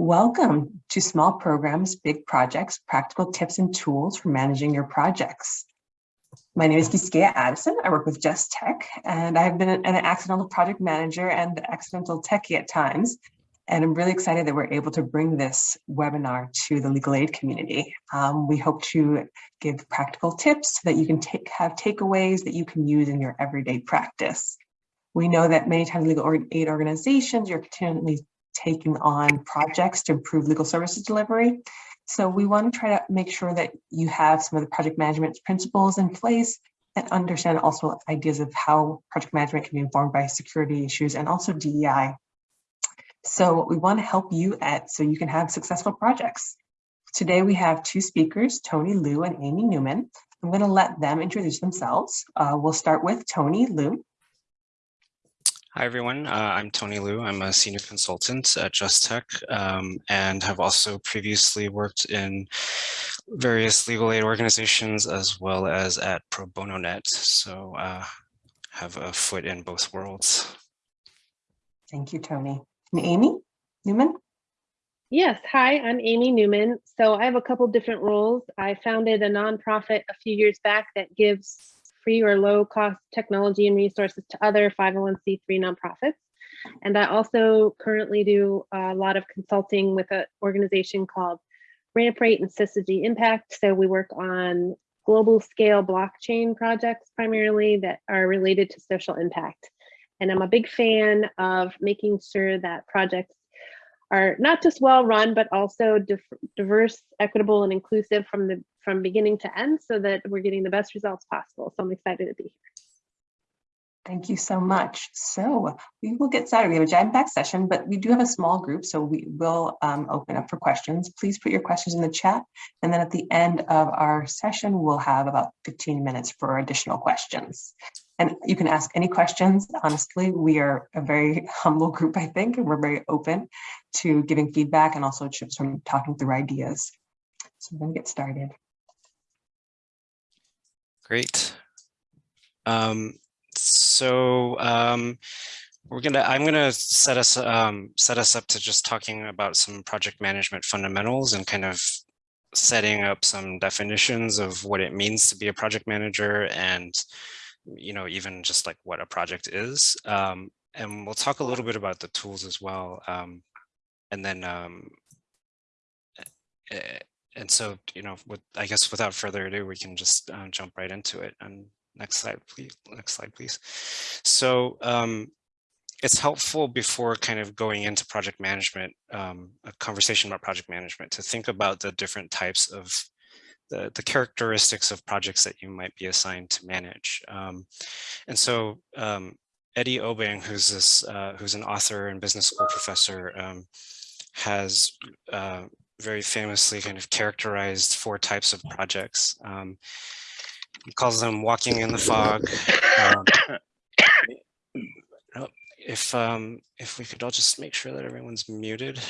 Welcome to Small Programs, Big Projects, Practical Tips and Tools for Managing Your Projects. My name is Giskia Addison. I work with Just Tech, and I've been an accidental project manager and accidental techie at times. And I'm really excited that we're able to bring this webinar to the legal aid community. Um, we hope to give practical tips so that you can take have takeaways that you can use in your everyday practice. We know that many times legal aid organizations, you're continually taking on projects to improve legal services delivery. So we want to try to make sure that you have some of the project management principles in place and understand also ideas of how project management can be informed by security issues and also DEI. So we want to help you at so you can have successful projects. Today we have two speakers, Tony Liu and Amy Newman. I'm going to let them introduce themselves. Uh, we'll start with Tony Liu. Hi, everyone. Uh, I'm Tony Liu. I'm a senior consultant at Just Tech um, and have also previously worked in various legal aid organizations as well as at Pro Bono Net. So uh, have a foot in both worlds. Thank you, Tony. And Amy Newman? Yes, hi, I'm Amy Newman. So I have a couple different roles. I founded a nonprofit a few years back that gives free or low cost technology and resources to other 501c3 nonprofits. And I also currently do a lot of consulting with an organization called Ramp Rate and Syzygy Impact. So we work on global scale blockchain projects primarily that are related to social impact. And I'm a big fan of making sure that projects are not just well run, but also diverse, equitable, and inclusive from the from beginning to end so that we're getting the best results possible. So I'm excited to be here. Thank you so much. So we will get started. We have a jam-packed session, but we do have a small group, so we will um, open up for questions. Please put your questions in the chat. And then at the end of our session, we'll have about 15 minutes for additional questions. And you can ask any questions. Honestly, we are a very humble group, I think, and we're very open to giving feedback and also just from talking through ideas. So we're going to get started. Great. Um, so um, we're gonna I'm gonna set us um, set us up to just talking about some project management fundamentals and kind of setting up some definitions of what it means to be a project manager and you know even just like what a project is um, and we'll talk a little bit about the tools as well um, and then um, and so, you know, with, I guess without further ado, we can just uh, jump right into it. And next slide, please. Next slide, please. So um, it's helpful before kind of going into project management, um, a conversation about project management, to think about the different types of the, the characteristics of projects that you might be assigned to manage. Um, and so um, Eddie Obeng, who's this, uh, who's an author and business school professor, um, has uh, very famously kind of characterized four types of projects. Um, he calls them walking in the fog. Um, oh, if um, if we could all just make sure that everyone's muted,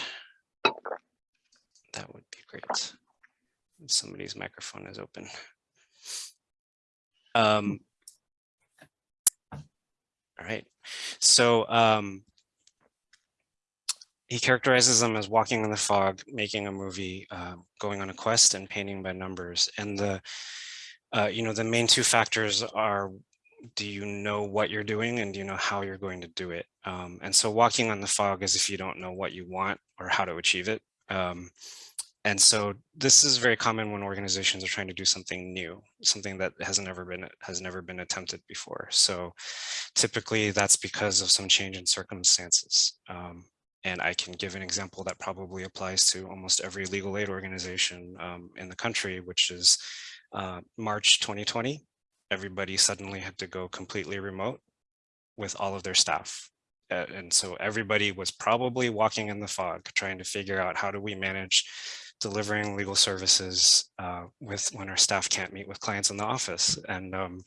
that would be great. Somebody's microphone is open. Um, all right. So um, he characterizes them as walking in the fog, making a movie, uh, going on a quest and painting by numbers. And the, uh, you know, the main two factors are, do you know what you're doing and do you know how you're going to do it? Um, and so walking on the fog is if you don't know what you want or how to achieve it. Um, and so this is very common when organizations are trying to do something new, something that has never been has never been attempted before. So typically that's because of some change in circumstances. Um, and I can give an example that probably applies to almost every legal aid organization um, in the country, which is uh, March 2020. Everybody suddenly had to go completely remote with all of their staff. And so everybody was probably walking in the fog, trying to figure out how do we manage delivering legal services uh, with when our staff can't meet with clients in the office. And um,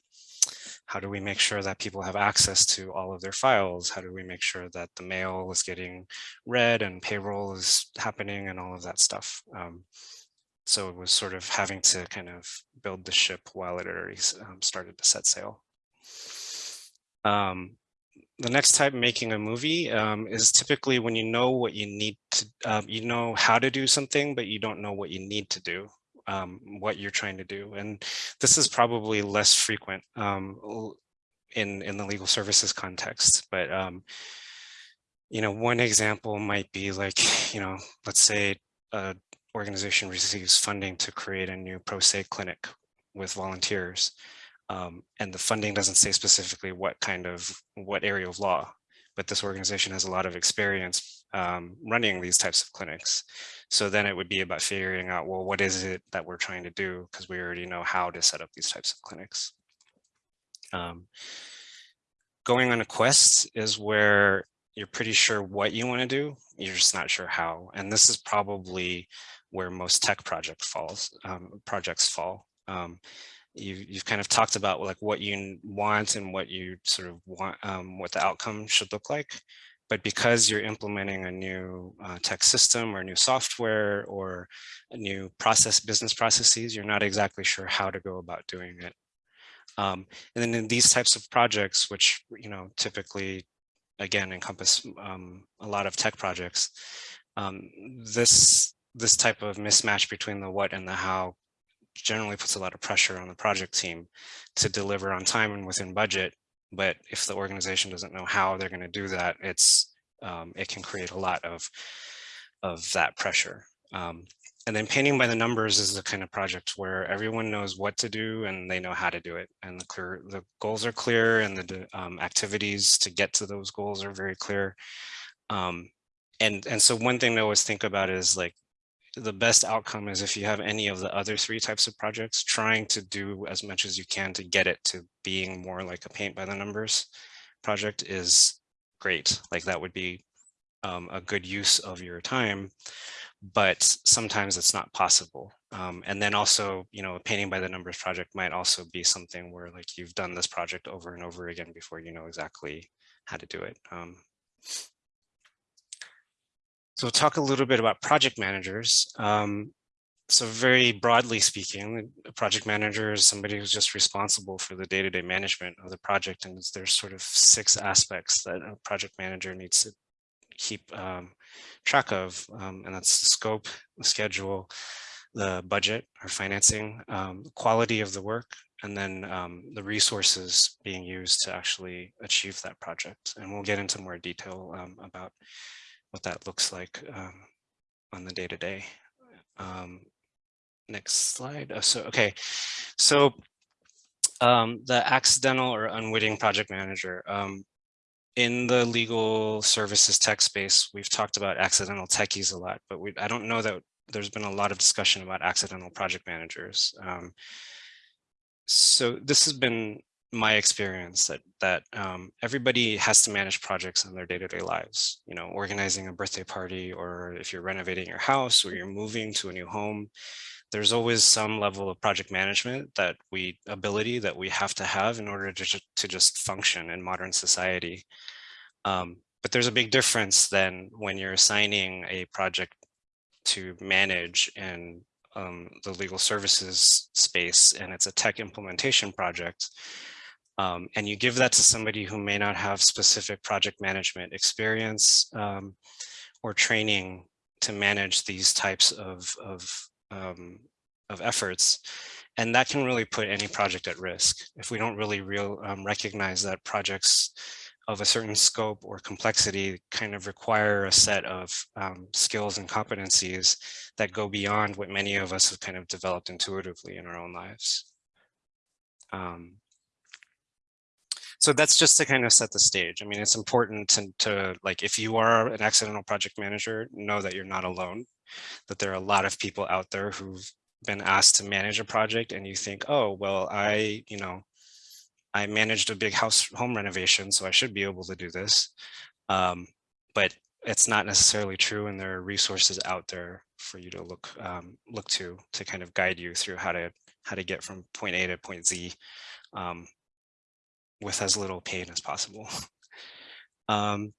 how do we make sure that people have access to all of their files? How do we make sure that the mail is getting read and payroll is happening and all of that stuff? Um, so it was sort of having to kind of build the ship while it already um, started to set sail. Um, the next type, making a movie, um, is typically when you know what you need to, um, you know how to do something, but you don't know what you need to do, um, what you're trying to do. And this is probably less frequent um, in, in the legal services context. But, um, you know, one example might be like, you know, let's say a organization receives funding to create a new pro se clinic with volunteers um, and the funding doesn't say specifically what kind of what area of law but this organization has a lot of experience um, running these types of clinics. So then it would be about figuring out well what is it that we're trying to do? Because we already know how to set up these types of clinics. Um, going on a quest is where you're pretty sure what you want to do you're just not sure how. And this is probably where most tech project falls um, projects fall. Um, you, you've kind of talked about like what you want and what you sort of want, um, what the outcome should look like. But because you're implementing a new uh, tech system or new software or new process, business processes, you're not exactly sure how to go about doing it. Um, and then in these types of projects, which you know typically, again, encompass um, a lot of tech projects, um, this this type of mismatch between the what and the how generally puts a lot of pressure on the project team to deliver on time and within budget. But if the organization doesn't know how they're going to do that, it's um, it can create a lot of of that pressure. Um, and then painting by the numbers is the kind of project where everyone knows what to do and they know how to do it. And the clear the goals are clear and the um, activities to get to those goals are very clear. Um, and and so one thing to always think about is like the best outcome is if you have any of the other three types of projects, trying to do as much as you can to get it to being more like a paint by the numbers project is great. Like that would be um, a good use of your time, but sometimes it's not possible. Um, and then also, you know, a painting by the numbers project might also be something where like you've done this project over and over again before you know exactly how to do it. Um, so we'll talk a little bit about project managers. Um, so very broadly speaking, a project manager is somebody who's just responsible for the day-to-day -day management of the project. And there's sort of six aspects that a project manager needs to keep um, track of. Um, and that's the scope, the schedule, the budget or financing, um, quality of the work, and then um, the resources being used to actually achieve that project. And we'll get into more detail um, about what that looks like um, on the day to day. Um, next slide. Oh, so, okay, so um, the accidental or unwitting project manager. Um, in the legal services tech space, we've talked about accidental techies a lot, but we, I don't know that there's been a lot of discussion about accidental project managers. Um, so this has been my experience that that um, everybody has to manage projects in their day-to-day -day lives you know organizing a birthday party or if you're renovating your house or you're moving to a new home there's always some level of project management that we ability that we have to have in order to, to just function in modern society. Um, but there's a big difference than when you're assigning a project to manage in um, the legal services space and it's a tech implementation project um, and you give that to somebody who may not have specific project management experience um, or training to manage these types of, of, um, of efforts. And that can really put any project at risk if we don't really real, um, recognize that projects of a certain scope or complexity kind of require a set of um, skills and competencies that go beyond what many of us have kind of developed intuitively in our own lives. Um, so that's just to kind of set the stage. I mean, it's important to, to like, if you are an accidental project manager, know that you're not alone, that there are a lot of people out there who've been asked to manage a project and you think, oh, well, I, you know, I managed a big house home renovation, so I should be able to do this. Um, but it's not necessarily true and there are resources out there for you to look um, look to to kind of guide you through how to how to get from point A to point Z um, with as little pain as possible. Um,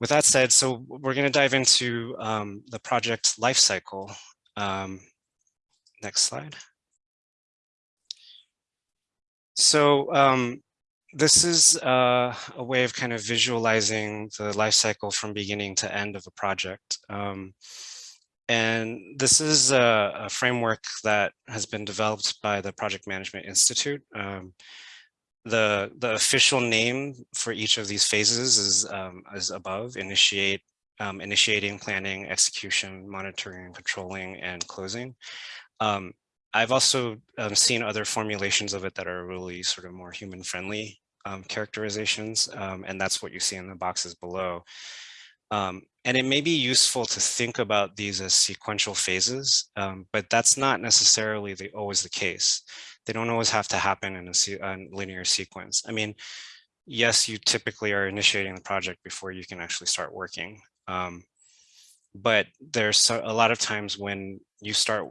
with that said, so we're going to dive into um, the project lifecycle. Um, next slide. So um, this is uh, a way of kind of visualizing the life cycle from beginning to end of a project. Um, and this is a, a, framework that has been developed by the Project Management Institute. The, the official name for each of these phases is, um, is above, initiate, um, initiating, planning, execution, monitoring, controlling, and closing. Um, I've also um, seen other formulations of it that are really sort of more human friendly um, characterizations, um, and that's what you see in the boxes below. And it may be useful to think about these as sequential phases, but that's not necessarily the, always the case. They don't always have to happen in a, a linear sequence. I mean, yes, you typically are initiating the project before you can actually start working. Um, but there's a lot of times when you start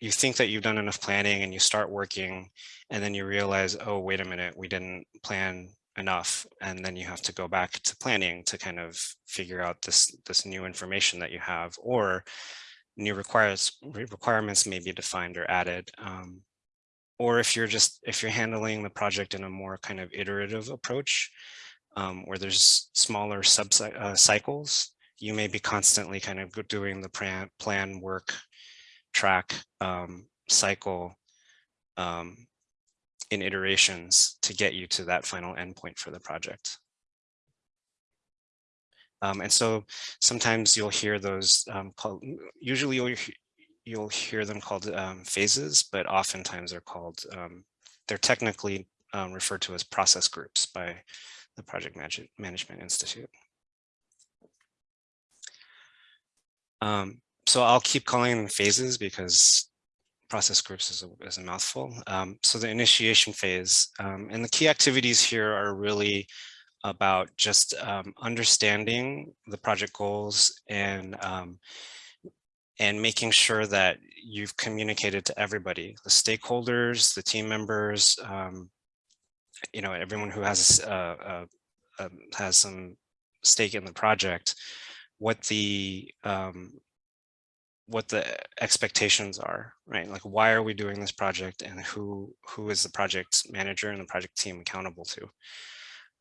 you think that you've done enough planning and you start working and then you realize, oh, wait a minute, we didn't plan enough. And then you have to go back to planning to kind of figure out this, this new information that you have or new requires, requirements may be defined or added. Um, or if you're just, if you're handling the project in a more kind of iterative approach, um, where there's smaller sub uh, cycles, you may be constantly kind of doing the plan, plan work track um, cycle um, in iterations to get you to that final endpoint for the project. Um, and so sometimes you'll hear those um, called, usually you'll, you'll hear them called um, phases, but oftentimes they're called, um, they're technically referred to as process groups by the Project Management Institute. Um, so I'll keep calling them phases because process groups is a, is a mouthful. Um, so the initiation phase um, and the key activities here are really about just um, understanding the project goals and um, and making sure that you've communicated to everybody, the stakeholders, the team members, um, you know, everyone who has uh, uh, uh, has some stake in the project, what the um, what the expectations are, right? Like, why are we doing this project and who who is the project manager and the project team accountable to?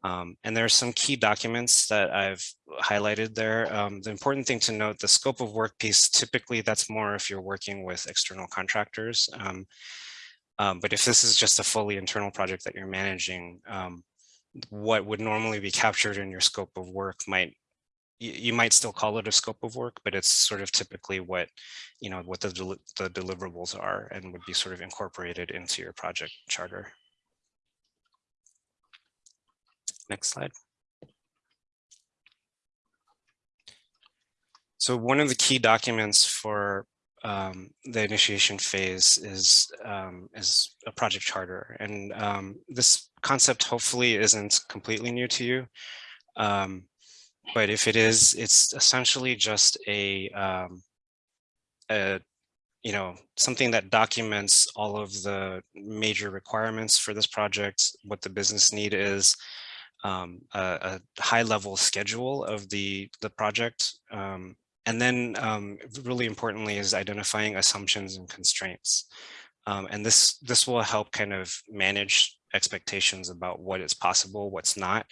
Um, and there are some key documents that I've highlighted there. Um, the important thing to note, the scope of work piece, typically that's more if you're working with external contractors. Um, um but if this is just a fully internal project that you're managing, um, what would normally be captured in your scope of work might you, might still call it a scope of work, but it's sort of typically what, you know, what the, del the deliverables are and would be sort of incorporated into your project charter. Next slide. So one of the key documents for um, the initiation phase is um, is a project charter, and um, this concept hopefully isn't completely new to you. Um, but if it is, it's essentially just a, um, a you know, something that documents all of the major requirements for this project, what the business need is, um, a, a, high level schedule of the, the project. Um, and then um, really importantly is identifying assumptions and constraints. Um, and this, this will help kind of manage expectations about what is possible, what's not.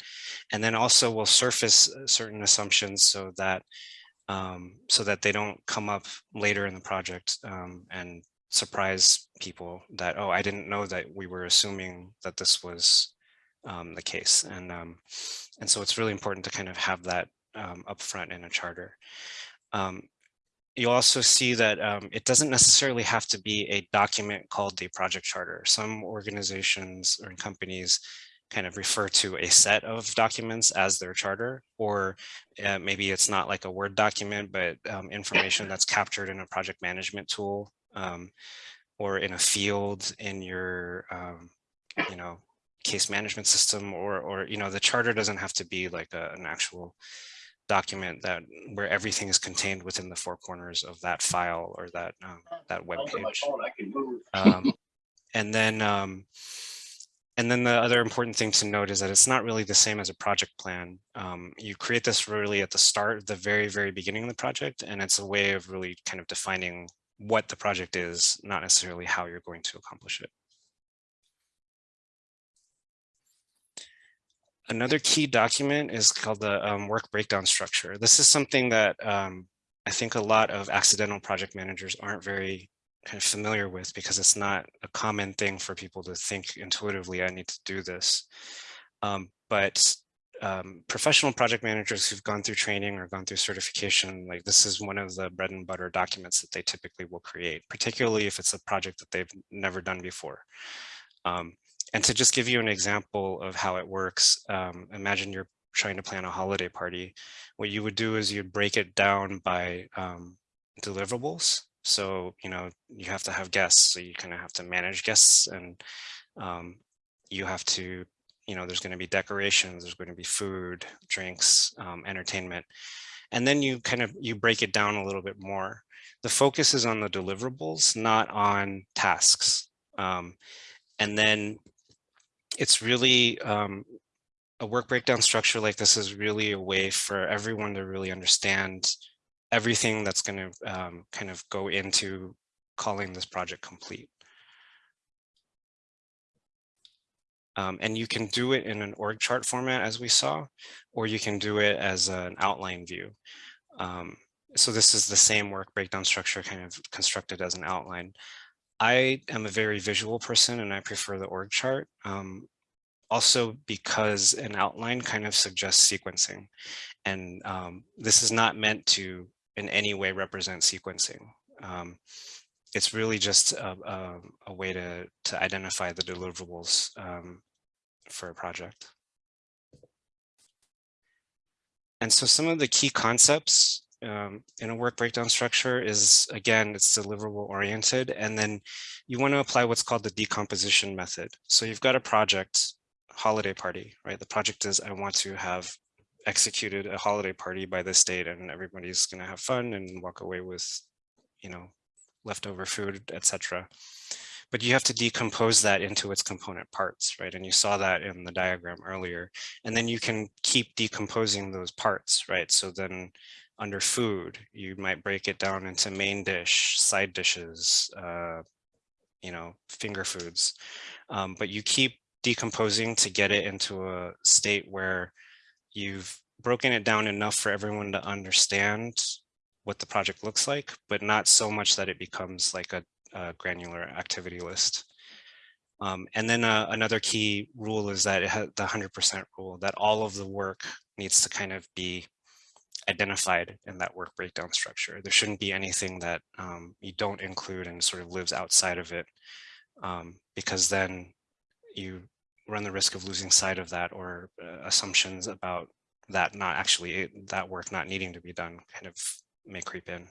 And then also we'll surface certain assumptions so that um, so that they don't come up later in the project um, and surprise people that, oh, I didn't know that we were assuming that this was um, the case. And, um, and so it's really important to kind of have that um, upfront in a charter. Um, you'll also see that um, it doesn't necessarily have to be a document called the project charter. Some organizations or companies kind of refer to a set of documents as their charter, or uh, maybe it's not like a Word document, but um, information that's captured in a project management tool or in a field in your, you know, case management system, or, or, you know, the charter doesn't have to be like a, an actual document that where everything is contained within the four corners of that file or that um, that web page. Um, and then um, and then the other important thing to note is that it's not really the same as a project plan. Um, you create this really at the start, the very, very beginning of the project, and it's a way of really kind of defining what the project is, not necessarily how you're going to accomplish it. Another key document is called the um, work breakdown structure. This is something that um, I think a lot of accidental project managers aren't very kind of familiar with because it's not a common thing for people to think intuitively, I need to do this. Um, but um, professional project managers who've gone through training or gone through certification, like this is one of the bread and butter documents that they typically will create, particularly if it's a project that they've never done before. Um, and to just give you an example of how it works, um, imagine you're trying to plan a holiday party. What you would do is you'd break it down by um, deliverables. So, you know, you have to have guests, so you kind of have to manage guests and um, you have to, you know, there's going to be decorations, there's going to be food, drinks, um, entertainment. And then you kind of, you break it down a little bit more. The focus is on the deliverables, not on tasks. Um, and then it's really um, a work breakdown structure like this is really a way for everyone to really understand everything that's going to um, kind of go into calling this project complete. Um, and you can do it in an org chart format as we saw, or you can do it as an outline view. Um, so this is the same work breakdown structure kind of constructed as an outline. I am a very visual person and I prefer the org chart. Um, also because an outline kind of suggests sequencing. And um, this is not meant to in any way represent sequencing. Um, it's really just a, a, a, way to, to identify the deliverables um, for a project. And so some of the key concepts um, in a work breakdown structure is, again, it's deliverable oriented. And then you want to apply what's called the decomposition method. So you've got a project, holiday party, right? The project is I want to have executed a holiday party by this date and everybody's going to have fun and walk away with, you know, leftover food, etc. But you have to decompose that into its component parts, right? And you saw that in the diagram earlier. And then you can keep decomposing those parts, right? So then under food, you might break it down into main dish, side dishes, uh, you know, finger foods. Um, but you keep decomposing to get it into a state where you've broken it down enough for everyone to understand what the project looks like, but not so much that it becomes like a, a granular activity list. Um, and then uh, another key rule is that it the 100% rule that all of the work needs to kind of be identified in that work breakdown structure. There shouldn't be anything that um, you don't include and sort of lives outside of it um, because then you run the risk of losing sight of that or uh, assumptions about that not actually that work not needing to be done kind of may creep in.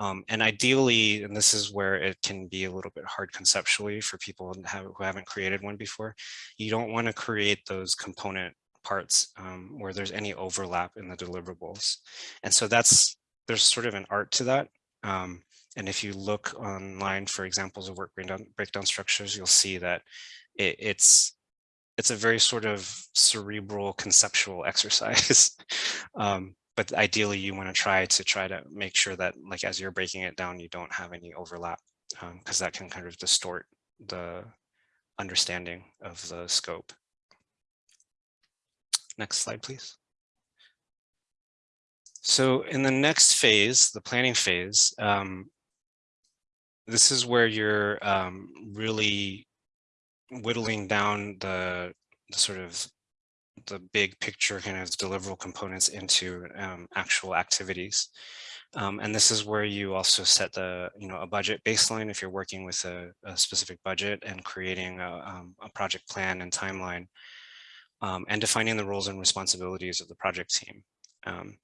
Um, and ideally, and this is where it can be a little bit hard conceptually for people who, have, who haven't created one before, you don't want to create those component parts um, where there's any overlap in the deliverables. And so that's, there's sort of an art to that. Um, and if you look online for examples of work breakdown, breakdown structures, you'll see that it, it's it's a very sort of cerebral conceptual exercise. um, but ideally you want to try to try to make sure that like as you're breaking it down, you don't have any overlap because um, that can kind of distort the understanding of the scope. Next slide, please. So in the next phase, the planning phase, um, this is where you're um, really whittling down the, the, sort of the big picture kind of deliverable components into um, actual activities. Um, and this is where you also set the, you know, a budget baseline if you're working with a, a specific budget and creating a, um, a project plan and timeline um, and defining the roles and responsibilities of the project team. Um,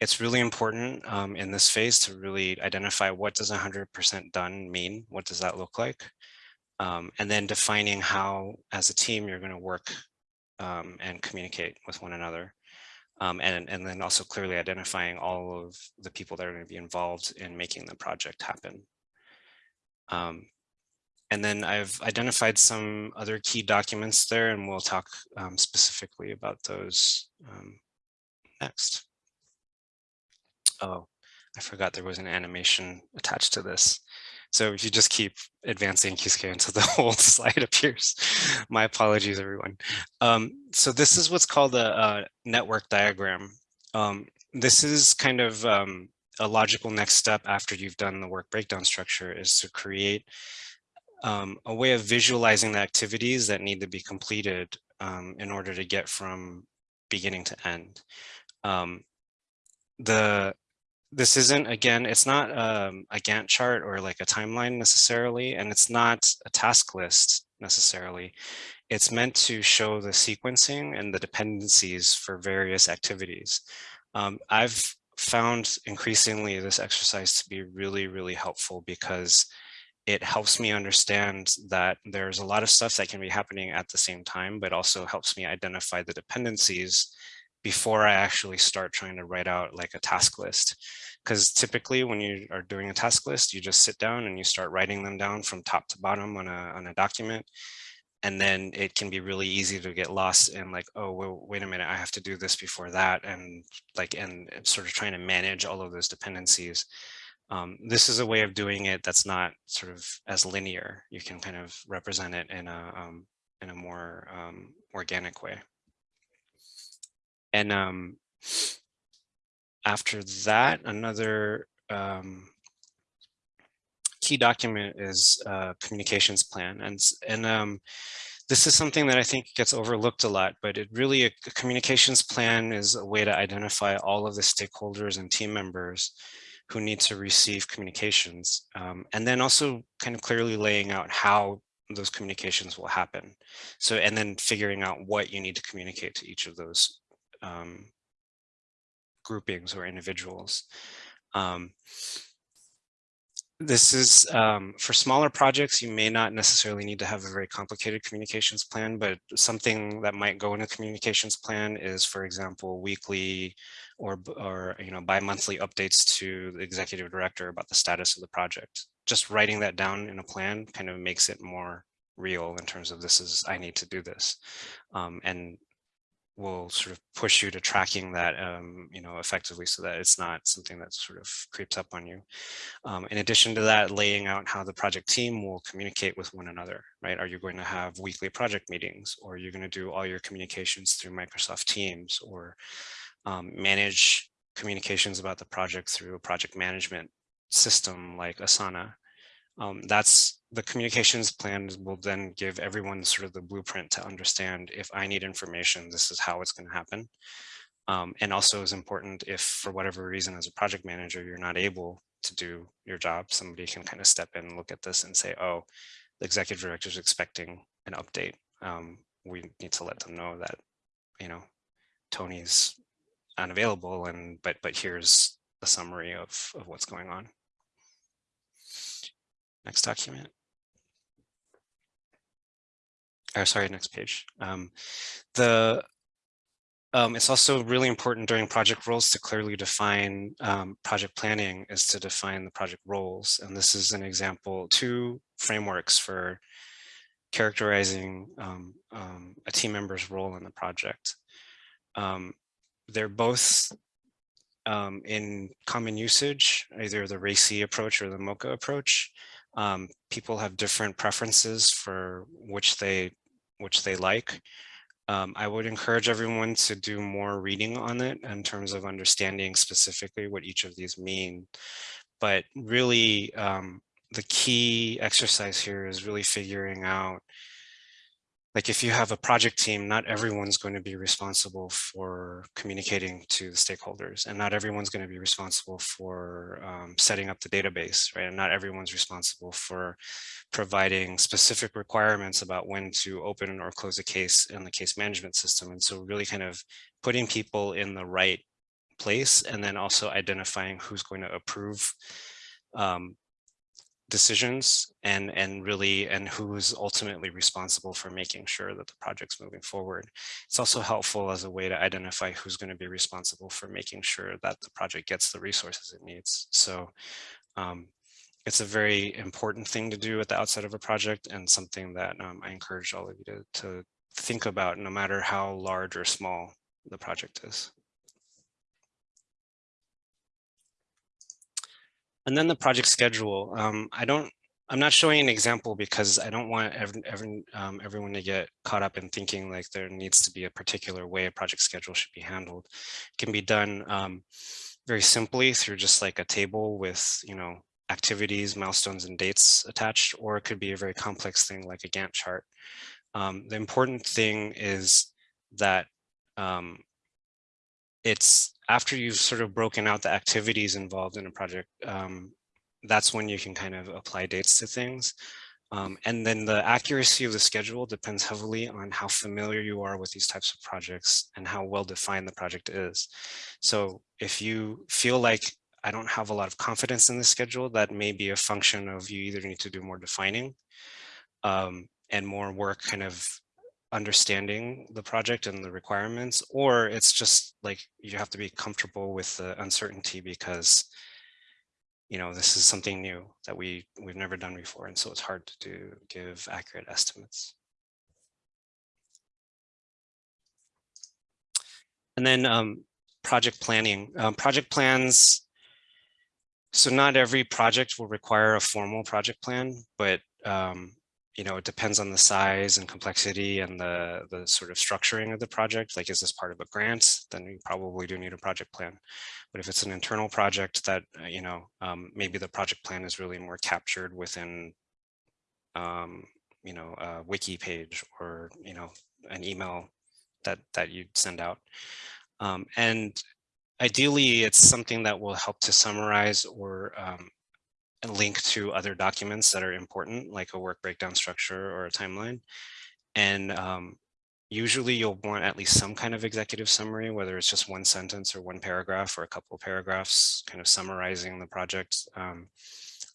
it's really important um, in this phase to really identify what does 100% done mean? What does that look like? um, and then defining how as a team you're going to work um, and communicate with one another. Um, and, and then also clearly identifying all of the people that are going to be involved in making the project happen. Um, and then I've identified some other key documents there and we'll talk um, specifically about those um, next. Oh, I forgot there was an animation attached to this. So if you just keep advancing Kisuke until the whole slide appears, my apologies, everyone. Um, so this is what's called a, a network diagram. Um, this is kind of um, a logical next step after you've done the work breakdown structure is to create um, a way of visualizing the activities that need to be completed um, in order to get from beginning to end. Um, the this isn't again it's not um, a gantt chart or like a timeline necessarily and it's not a task list necessarily it's meant to show the sequencing and the dependencies for various activities um, i've found increasingly this exercise to be really really helpful because it helps me understand that there's a lot of stuff that can be happening at the same time but also helps me identify the dependencies before I actually start trying to write out like a task list. Because typically when you are doing a task list, you just sit down and you start writing them down from top to bottom on a, on a document. And then it can be really easy to get lost in like, oh, well, wait a minute, I have to do this before that. And like, and sort of trying to manage all of those dependencies. Um, this is a way of doing it that's not sort of as linear. You can kind of represent it in a, um, in a more um, organic way. And um, after that, another um, key document is communications plan. And, and um, this is something that I think gets overlooked a lot, but it really, a communications plan is a way to identify all of the stakeholders and team members who need to receive communications. Um, and then also kind of clearly laying out how those communications will happen. So, and then figuring out what you need to communicate to each of those um, groupings or individuals. Um, this is um, for smaller projects, you may not necessarily need to have a very complicated communications plan, but something that might go in a communications plan is, for example, weekly or, or you know, bi-monthly updates to the executive director about the status of the project. Just writing that down in a plan kind of makes it more real in terms of this is, I need to do this. Um, and will sort of push you to tracking that, um, you know, effectively so that it's not something that sort of creeps up on you. Um, in addition to that, laying out how the project team will communicate with one another, right? Are you going to have weekly project meetings or are you going to do all your communications through Microsoft Teams or um, manage communications about the project through a project management system like Asana? Um, that's the communications plan will then give everyone sort of the blueprint to understand if I need information, this is how it's going to happen. Um, and also is important if for whatever reason as a project manager, you're not able to do your job, somebody can kind of step in and look at this and say, oh, the executive director is expecting an update. Um, we need to let them know that, you know, Tony's unavailable and but but here's a summary of, of what's going on. Next document. Or sorry, next page. Um, the um, it's also really important during project roles to clearly define um, project planning is to define the project roles. And this is an example, two frameworks for characterizing um, um a team member's role in the project. They're both um, in common usage, either the RACI approach or the MOCHA approach. Um, people have different preferences for which they which they like. Um, I would encourage everyone to do more reading on it in terms of understanding specifically what each of these mean. But really, um, the key exercise here is really figuring out like if you have a project team, not everyone's going to be responsible for communicating to the stakeholders and not everyone's going to be responsible for um, setting up the database, right? And not everyone's responsible for providing specific requirements about when to open or close a case in the case management system. And so really kind of putting people in the right place and then also identifying who's going to approve um, decisions and and really and who's ultimately responsible for making sure that the project's moving forward. It's also helpful as a way to identify who's going to be responsible for making sure that the project gets the resources it needs. So um, it's a very important thing to do at the outset of a project and something that um, I encourage all of you to, to think about no matter how large or small the project is. And then the project schedule. Um, I don't, I'm not showing an example because I don't want every, every, um, everyone to get caught up in thinking like there needs to be a particular way a project schedule should be handled. It can be done um, very simply through just like a table with, you know, activities, milestones, and dates attached, or it could be a very complex thing like a Gantt chart. Um, the important thing is that um, it's after you've sort of broken out the activities involved in a project, um, that's when you can kind of apply dates to things. Um, and then the accuracy of the schedule depends heavily on how familiar you are with these types of projects and how well defined the project is. So if you feel like I don't have a lot of confidence in the schedule, that may be a function of you either need to do more defining um, and more work kind of understanding the project and the requirements, or it's just like you have to be comfortable with the uncertainty because you know, this is something new that we we've never done before. And so it's hard to do, give accurate estimates. And then um, project planning. Um, project plans, so not every project will require a formal project plan, but um, you know, it depends on the size and complexity and the, the sort of structuring of the project. Like, is this part of a grant? Then you probably do need a project plan. But if it's an internal project that, uh, you know, um, maybe the project plan is really more captured within, um, you know, a wiki page or, you know, an email that, that you send out. Um, and ideally, it's something that will help to summarize or um, link to other documents that are important, like a work breakdown structure or a timeline. And um, usually you'll want at least some kind of executive summary, whether it's just one sentence or one paragraph or a couple of paragraphs, kind of summarizing the project, um,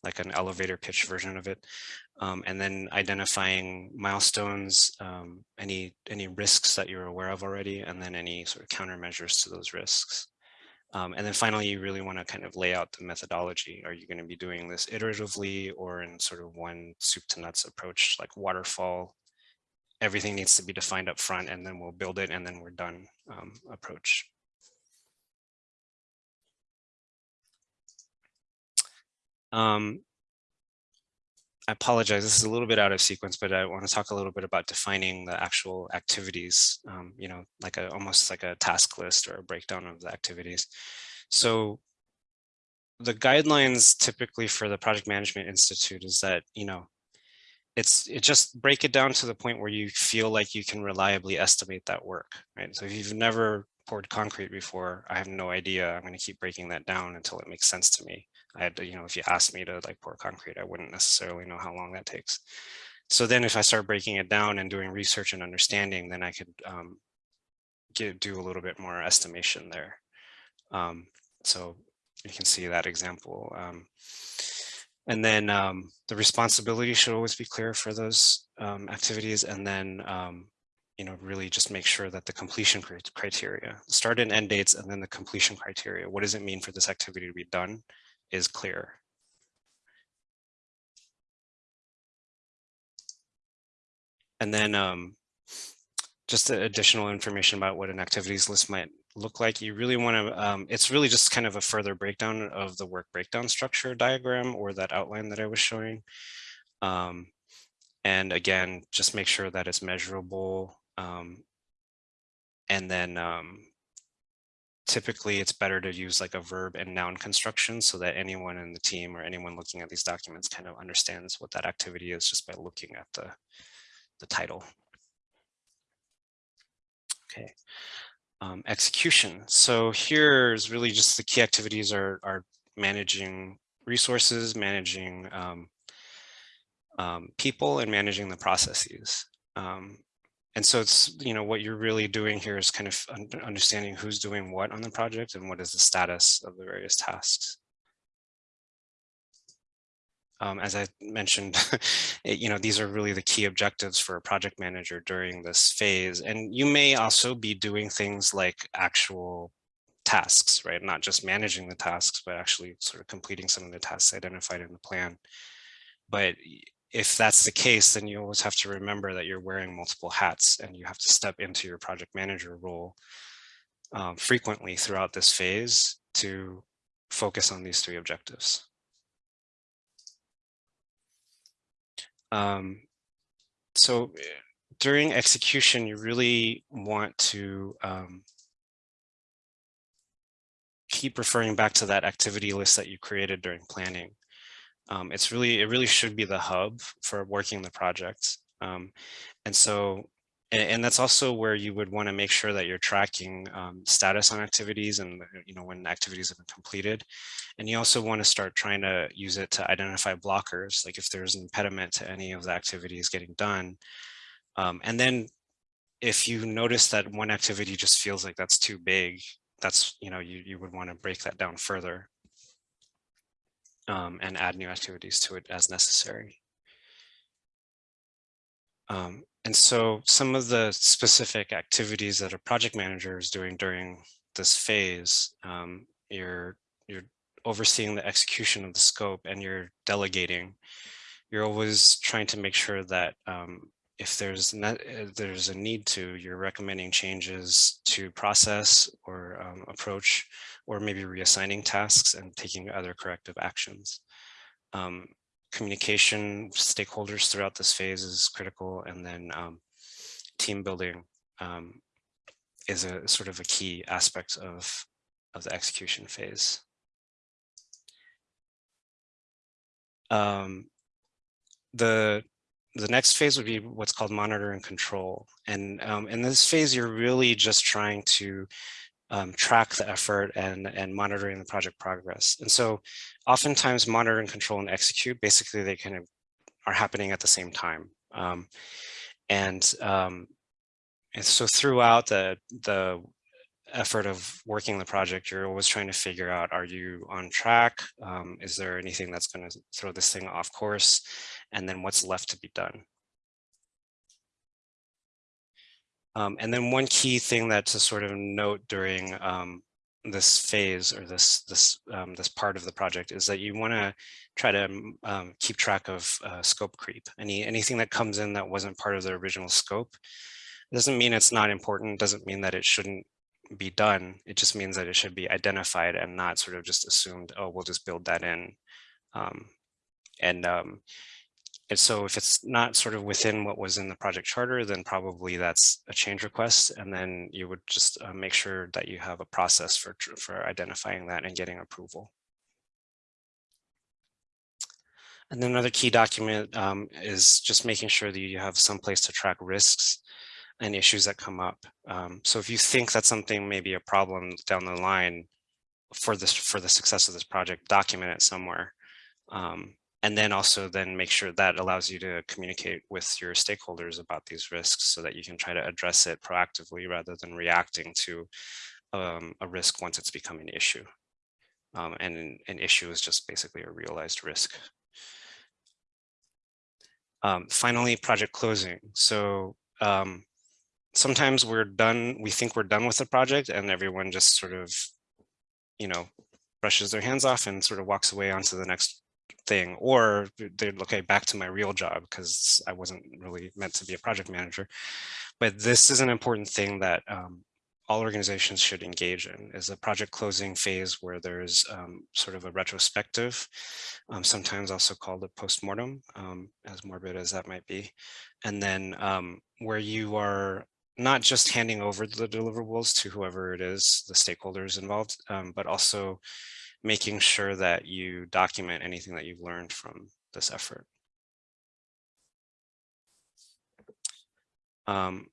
like an elevator pitch version of it. Um, and then identifying milestones, um, any, any risks that you're aware of already, and then any sort of countermeasures to those risks. Um, and then finally, you really want to kind of lay out the methodology. Are you going to be doing this iteratively or in sort of one soup to nuts approach like waterfall? Everything needs to be defined up front and then we'll build it and then we're done um, approach. Um, I apologize, this is a little bit out of sequence, but I want to talk a little bit about defining the actual activities, um, you know, like a almost like a task list or a breakdown of the activities. So the guidelines typically for the Project Management Institute is that, you know, it's it just break it down to the point where you feel like you can reliably estimate that work, right? So if you've never poured concrete before, I have no idea. I'm going to keep breaking that down until it makes sense to me. I had you know, if you asked me to like pour concrete, I wouldn't necessarily know how long that takes. So then if I start breaking it down and doing research and understanding, then I could um, get, do a little bit more estimation there. Um, so you can see that example. Um, and then um, the responsibility should always be clear for those um, activities. And then, um, you know, really just make sure that the completion criteria, start and end dates, and then the completion criteria. What does it mean for this activity to be done? Is clear. And then um, just additional information about what an activities list might look like. You really want to, um, it's really just kind of a further breakdown of the work breakdown structure diagram or that outline that I was showing. Um, and again, just make sure that it's measurable. Um, and then um, typically it's better to use like a verb and noun construction so that anyone in the team or anyone looking at these documents kind of understands what that activity is just by looking at the, the title. Okay, um, execution. So here's really just the key activities are, are managing resources, managing um, um, people, and managing the processes. And so it's, you know, what you're really doing here is kind of understanding who's doing what on the project and what is the status of the various tasks. Um, as I mentioned, it, you know, these are really the key objectives for a project manager during this phase. And you may also be doing things like actual tasks, right? Not just managing the tasks, but actually sort of completing some of the tasks identified in the plan. But if that's the case, then you always have to remember that you're wearing multiple hats and you have to step into your project manager role um, frequently throughout this phase to focus on these three objectives. Um, so eh, during execution, you really want to um, keep referring back to that activity list that you created during planning. Um, it's really, it really should be the hub for working the project. Um, and so, and, that's also where you would want to make sure that you're tracking um, status on activities and, you know, when activities have been completed. And you also want to start trying to use it to identify blockers, like if there's an impediment to any of the activities getting done. Um, and then if you notice that one activity just feels like that's too big, that's, you know, you, you would want to break that down further um, and add new activities to it as necessary. Um, and so some of the specific activities that a project manager is doing during this phase, um, you're, you're overseeing the execution of the scope and you're delegating. You're always trying to make sure that um, if there's not, uh, there's a need to, you're recommending changes to process or um, approach, or maybe reassigning tasks and taking other corrective actions. Um, communication stakeholders throughout this phase is critical, and then um, team building um, is a sort of a key aspect of of the execution phase. Um, the the next phase would be what's called monitor and control. And um, in this phase, you're really just trying to um, track the effort and, and monitoring the project progress. And so oftentimes monitor and control and execute, basically they kind of are happening at the same time. Um, and, um, and so throughout the, the effort of working the project, you're always trying to figure out, are you on track? Um, is there anything that's going to throw this thing off course? And then what's left to be done? Um, and then one key thing that to sort of note during um, this phase or this this um, this part of the project is that you want to try to um, um, keep track of uh, scope creep. Any anything that comes in that wasn't part of the original scope doesn't mean it's not important. Doesn't mean that it shouldn't be done. It just means that it should be identified and not sort of just assumed. Oh, we'll just build that in. Um, and and so if it's not sort of within what was in the project charter, then probably that's a change request. And then you would just uh, make sure that you have a process for, for identifying that and getting approval. And then another key document um, is just making sure that you have some place to track risks and issues that come up. Um, so if you think that something may be a problem down the line for this for the success of this project, document it somewhere. Um, and then also then make sure that allows you to communicate with your stakeholders about these risks so that you can try to address it proactively rather than reacting to um, a risk once it's become an issue. Um, and an, issue is just basically a realized risk. Um, finally, project closing. So um, sometimes we're done, we think we're done with the project and everyone just sort of, you know, brushes their hands off and sort of walks away onto the next thing or they're okay back to my real job because I wasn't really meant to be a project manager. But this is an important thing that um, all organizations should engage in is a project closing phase where there's um, sort of a retrospective, um, sometimes also called a postmortem, um, as morbid as that might be. And then um, where you are not just handing over the deliverables to whoever it is, the stakeholders involved, um, but also making sure that you document anything that you've learned from this effort. Um,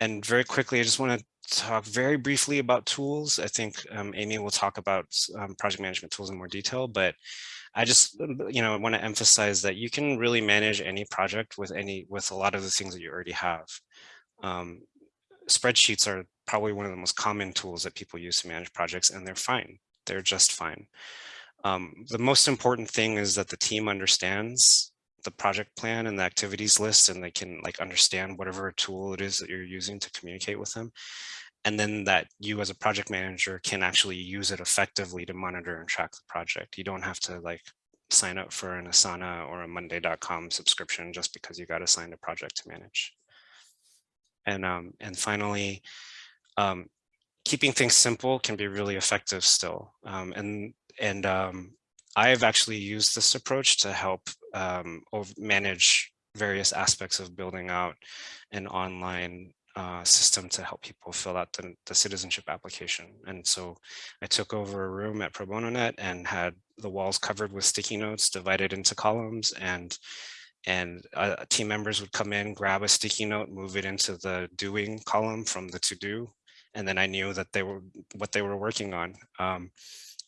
and very quickly, I just want to talk very briefly about tools. I think um, Amy will talk about um, project management tools in more detail, but I just, you know, I want to emphasize that you can really manage any project with any, with a lot of the things that you already have. Um, spreadsheets are probably one of the most common tools that people use to manage projects and they're fine they're just fine. Um, the most important thing is that the team understands the project plan and the activities list and they can like understand whatever tool it is that you're using to communicate with them. And then that you as a project manager can actually use it effectively to monitor and track the project. You don't have to like sign up for an Asana or a Monday.com subscription just because you got assigned a project to manage. And, um, and finally, um, keeping things simple can be really effective still. Um, and and um, I've actually used this approach to help um, manage various aspects of building out an online uh, system to help people fill out the, the citizenship application. And so I took over a room at Pro Bono Net and had the walls covered with sticky notes divided into columns and and uh, team members would come in, grab a sticky note, move it into the doing column from the to do. And then I knew that they were what they were working on. Um,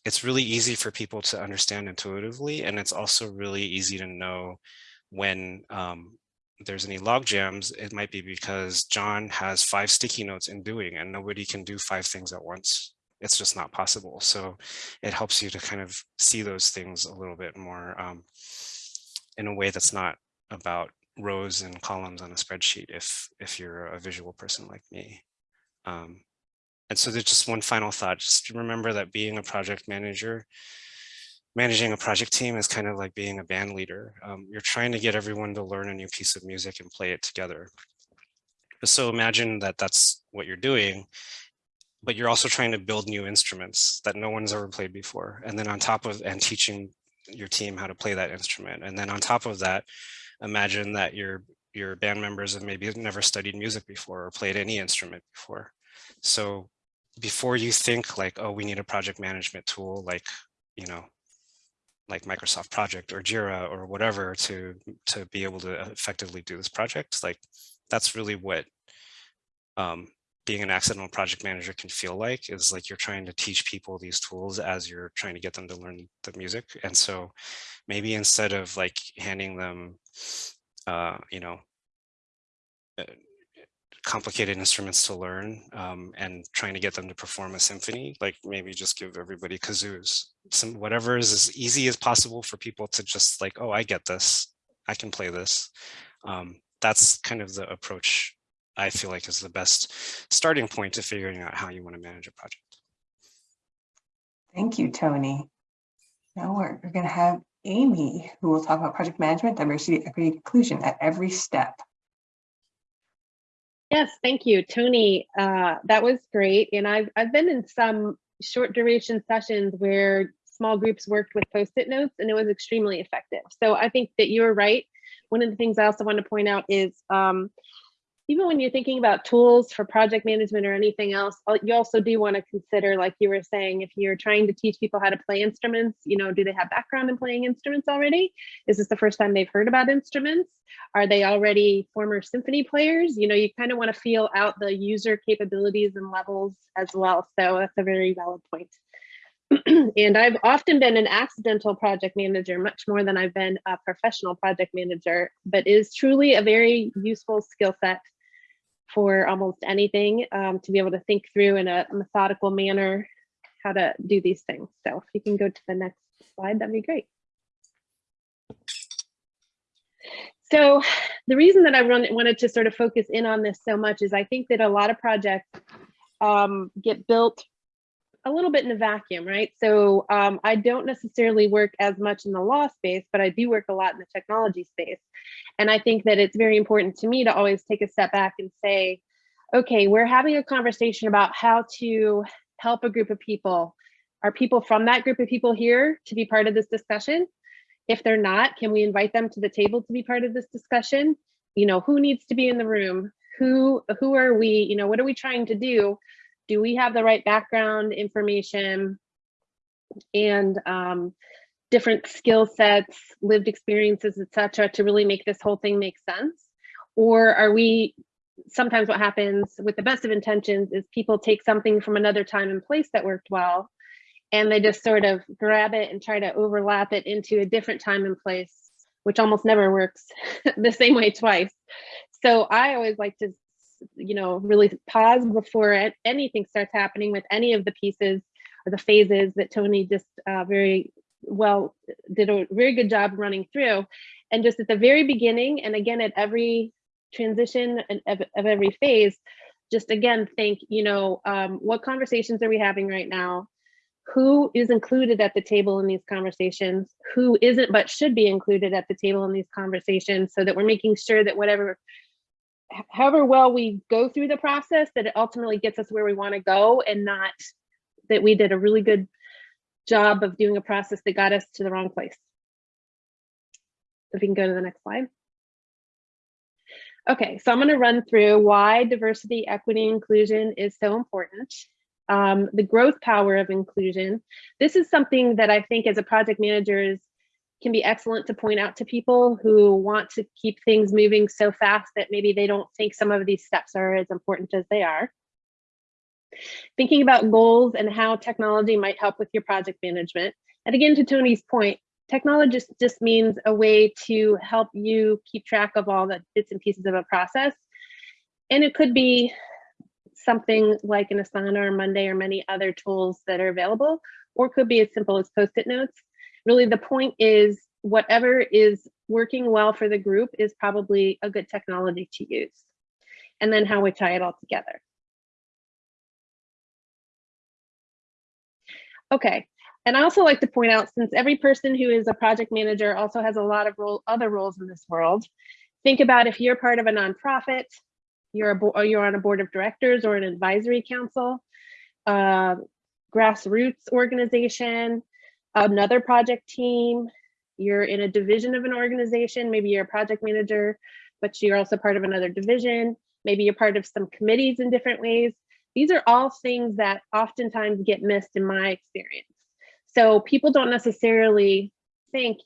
it's really easy for people to understand intuitively. And it's also really easy to know when um, there's any log jams, it might be because John has five sticky notes in doing and nobody can do five things at once. It's just not possible. So it helps you to kind of see those things a little bit more um, in a way that's not about rows and columns on a spreadsheet if if you're a visual person like me. Um, and so there's just one final thought, just remember that being a project manager, managing a project team is kind of like being a band leader. Um, you're trying to get everyone to learn a new piece of music and play it together. So imagine that that's what you're doing, but you're also trying to build new instruments that no one's ever played before. And then on top of, and teaching your team how to play that instrument. And then on top of that, imagine that your your band members have maybe never studied music before or played any instrument before. So before you think like, oh, we need a project management tool like, you know, like Microsoft Project or Jira or whatever to to be able to effectively do this project, like that's really what um, being an accidental project manager can feel like is like you're trying to teach people these tools as you're trying to get them to learn the music. And so maybe instead of like handing them, uh, you know, uh, complicated instruments to learn um, and trying to get them to perform a symphony, like maybe just give everybody kazoos, some whatever is as easy as possible for people to just like, oh, I get this, I can play this. Um, that's kind of the approach I feel like is the best starting point to figuring out how you want to manage a project. Thank you, Tony. Now we're, we're going to have Amy, who will talk about project management, diversity, equity, inclusion at every step. Yes, thank you, Tony. Uh, that was great. And I've, I've been in some short duration sessions where small groups worked with post-it notes and it was extremely effective. So I think that you're right. One of the things I also want to point out is um, even when you're thinking about tools for project management or anything else, uh, you also do want to consider, like you were saying, if you're trying to teach people how to play instruments, you know, do they have background in playing instruments already? Is this the first time they've heard about instruments? Are they already former symphony players? You know, you kind of want to feel out the user capabilities and levels as well. So that's a very valid point. and I've often been an accidental project manager, much more than I've been a professional project manager, but is truly a very useful skill set for almost anything um, to be able to think through in a methodical manner how to do these things. So if you can go to the next slide, that'd be great. So the reason that I run, wanted to sort of focus in on this so much is I think that a lot of projects um, get built a little bit in a vacuum, right? So um, I don't necessarily work as much in the law space, but I do work a lot in the technology space. And I think that it's very important to me to always take a step back and say, okay, we're having a conversation about how to help a group of people. Are people from that group of people here to be part of this discussion? If they're not, can we invite them to the table to be part of this discussion? You know, who needs to be in the room? Who, who are we? You know, what are we trying to do? Do we have the right background information and um, different skill sets, lived experiences, etc., to really make this whole thing make sense? Or are we, sometimes what happens with the best of intentions is people take something from another time and place that worked well, and they just sort of grab it and try to overlap it into a different time and place, which almost never works the same way twice. So I always like to you know, really pause before anything starts happening with any of the pieces or the phases that Tony just uh, very well did a very good job running through. And just at the very beginning, and again at every transition of, of every phase, just again think, you know, um, what conversations are we having right now? Who is included at the table in these conversations? Who isn't but should be included at the table in these conversations so that we're making sure that whatever however well we go through the process that it ultimately gets us where we want to go and not that we did a really good job of doing a process that got us to the wrong place. If we can go to the next slide. Okay, so I'm going to run through why diversity, equity, inclusion is so important. Um, the growth power of inclusion. This is something that I think as a project manager is, can be excellent to point out to people who want to keep things moving so fast that maybe they don't think some of these steps are as important as they are. Thinking about goals and how technology might help with your project management. And again, to Tony's point, technology just, means a way to help you keep track of all the bits and pieces of a process. And it could be something like an Asana or Monday or many other tools that are available, or could be as simple as post-it notes. Really, the point is whatever is working well for the group is probably a good technology to use. And then how we tie it all together. Okay, and I also like to point out, since every person who is a project manager also has a lot of role, other roles in this world, think about if you're part of a nonprofit, you're, a, you're on a board of directors or an advisory council, uh, grassroots organization, another project team, you're in a division of an organization, maybe you're a project manager, but you're also part of another division, maybe you're part of some committees in different ways. These are all things that oftentimes get missed in my experience. So people don't necessarily think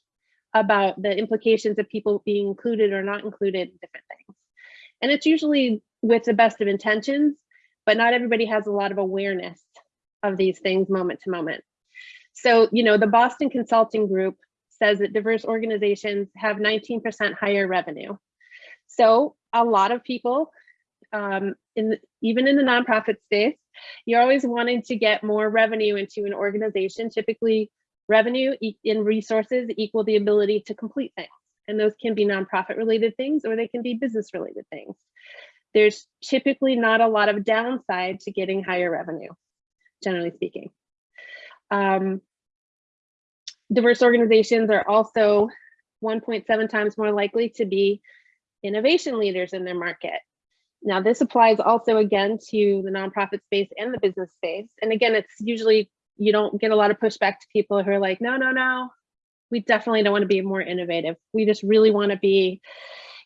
about the implications of people being included or not included in different things. And it's usually with the best of intentions, but not everybody has a lot of awareness of these things moment to moment. So, you know, the Boston Consulting Group says that diverse organizations have 19% higher revenue. So a lot of people, um, in even in the nonprofit space, you're always wanting to get more revenue into an organization. Typically, revenue in resources equal the ability to complete things. And those can be nonprofit related things or they can be business related things. There's typically not a lot of downside to getting higher revenue, generally speaking. Um, diverse organizations are also 1.7 times more likely to be innovation leaders in their market. Now, this applies also again to the nonprofit space and the business space. And again, it's usually you don't get a lot of pushback to people who are like, no, no, no, we definitely don't want to be more innovative. We just really want to be,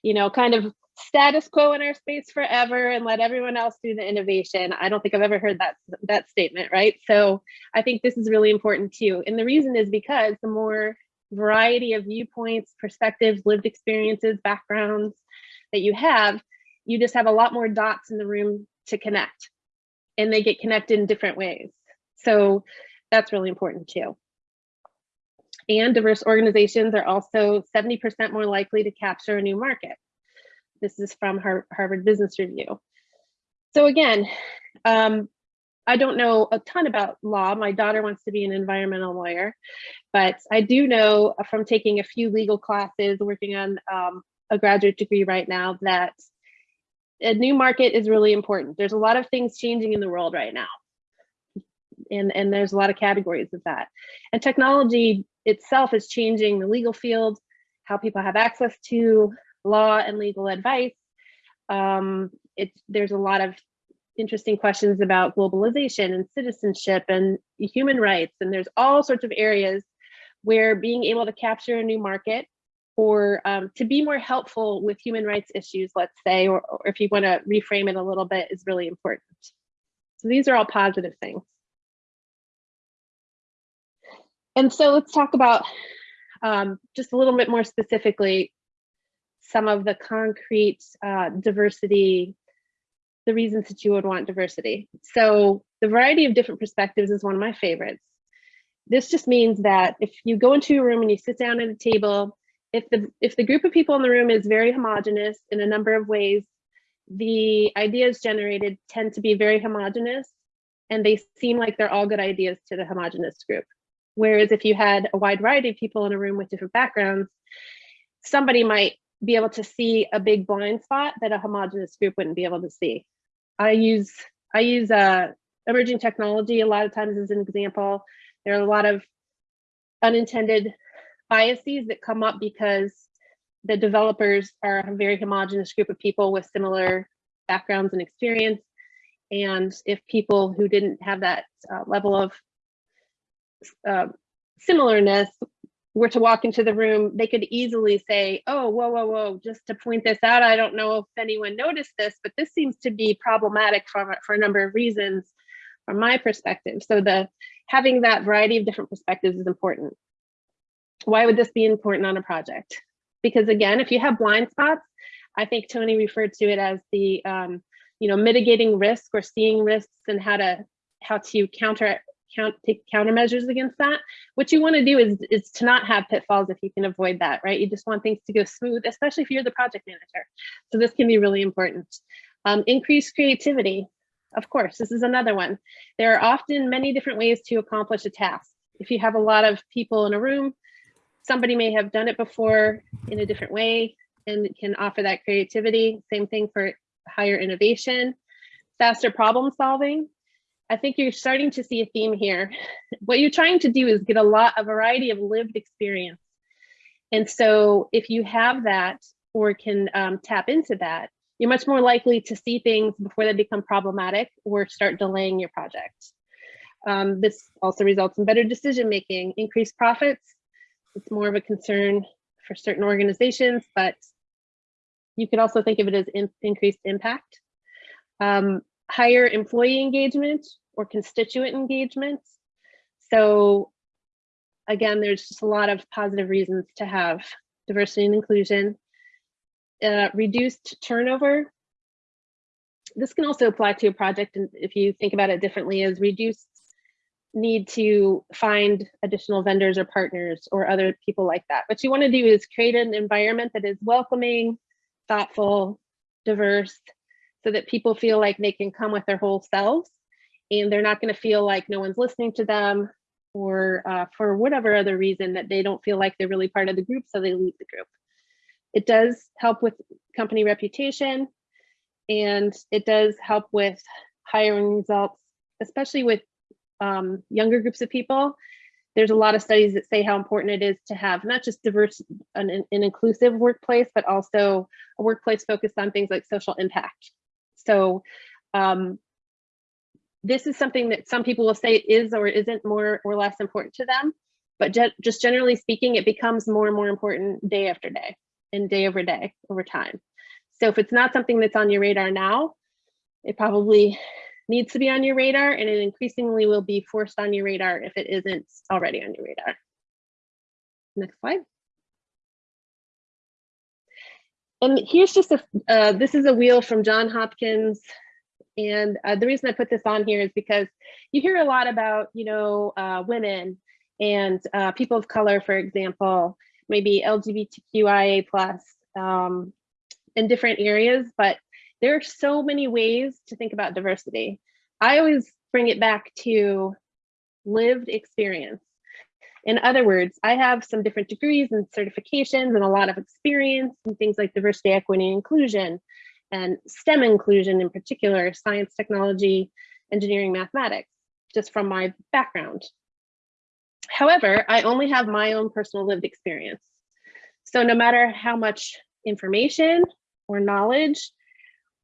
you know, kind of status quo in our space forever and let everyone else do the innovation. I don't think I've ever heard that that statement, right? So I think this is really important too. And the reason is because the more variety of viewpoints, perspectives, lived experiences, backgrounds that you have, you just have a lot more dots in the room to connect and they get connected in different ways. So that's really important too. And diverse organizations are also 70% more likely to capture a new market. This is from Harvard Business Review. So again, um, I don't know a ton about law. My daughter wants to be an environmental lawyer, but I do know from taking a few legal classes, working on um, a graduate degree right now, that a new market is really important. There's a lot of things changing in the world right now. And, and there's a lot of categories of that. And technology itself is changing the legal field, how people have access to law and legal advice. Um, it, there's a lot of interesting questions about globalization and citizenship and human rights. And there's all sorts of areas where being able to capture a new market or um, to be more helpful with human rights issues, let's say, or, or if you want to reframe it a little bit is really important. So these are all positive things. And so let's talk about um, just a little bit more specifically some of the concrete uh, diversity, the reasons that you would want diversity. So the variety of different perspectives is one of my favorites. This just means that if you go into a room and you sit down at a table if the if the group of people in the room is very homogenous in a number of ways, the ideas generated tend to be very homogenous and they seem like they're all good ideas to the homogenous group. Whereas if you had a wide variety of people in a room with different backgrounds, somebody might be able to see a big blind spot that a homogenous group wouldn't be able to see. I use I use uh, emerging technology a lot of times as an example. There are a lot of unintended biases that come up because the developers are a very homogenous group of people with similar backgrounds and experience. And if people who didn't have that uh, level of uh, similarness were to walk into the room, they could easily say, oh, whoa, whoa, whoa, just to point this out, I don't know if anyone noticed this, but this seems to be problematic for, for a number of reasons from my perspective. So the having that variety of different perspectives is important. Why would this be important on a project? Because again, if you have blind spots, I think Tony referred to it as the, um, you know, mitigating risk or seeing risks and how to how to counter count take countermeasures against that. What you want to do is is to not have pitfalls if you can avoid that, right? You just want things to go smooth, especially if you're the project manager. So this can be really important. Um, increase creativity. Of course, this is another one. There are often many different ways to accomplish a task. If you have a lot of people in a room, somebody may have done it before in a different way and can offer that creativity. Same thing for higher innovation, faster problem solving. I think you're starting to see a theme here. What you're trying to do is get a lot, a variety of lived experience. And so if you have that or can um, tap into that, you're much more likely to see things before they become problematic or start delaying your project. Um, this also results in better decision making, increased profits. It's more of a concern for certain organizations, but you could also think of it as in, increased impact. Um, higher employee engagement or constituent engagement. So again, there's just a lot of positive reasons to have diversity and inclusion. Uh, reduced turnover. This can also apply to a project, and if you think about it differently, as reduced need to find additional vendors or partners or other people like that. What you want to do is create an environment that is welcoming, thoughtful, diverse, so that people feel like they can come with their whole selves and they're not going to feel like no one's listening to them or uh, for whatever other reason that they don't feel like they're really part of the group, so they leave the group. It does help with company reputation and it does help with hiring results, especially with um, younger groups of people. There's a lot of studies that say how important it is to have not just diverse and an, an inclusive workplace, but also a workplace focused on things like social impact. So um, this is something that some people will say is or isn't more or less important to them, but just generally speaking, it becomes more and more important day after day and day over day over time. So if it's not something that's on your radar now, it probably needs to be on your radar and it increasingly will be forced on your radar if it isn't already on your radar. Next slide. And here's just a, uh, this is a wheel from John Hopkins. And uh, the reason I put this on here is because you hear a lot about, you know, uh, women and uh, people of color, for example, maybe LGBTQIA plus um, in different areas, but there are so many ways to think about diversity. I always bring it back to lived experience. In other words, I have some different degrees and certifications and a lot of experience in things like diversity, equity, and inclusion, and STEM inclusion in particular, science, technology, engineering, mathematics, just from my background. However, I only have my own personal lived experience. So no matter how much information or knowledge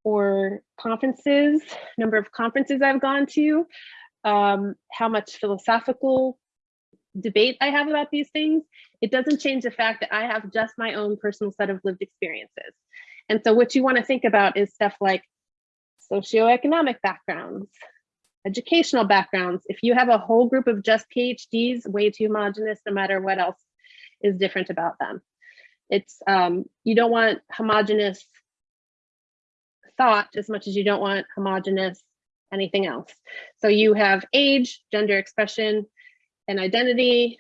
or conferences, number of conferences I've gone to, um, how much philosophical debate I have about these things, it doesn't change the fact that I have just my own personal set of lived experiences. And so what you want to think about is stuff like socioeconomic backgrounds, educational backgrounds. If you have a whole group of just PhDs, way too homogenous, no matter what else is different about them. It's um, you don't want homogenous thought as much as you don't want homogenous anything else. So you have age, gender expression and identity,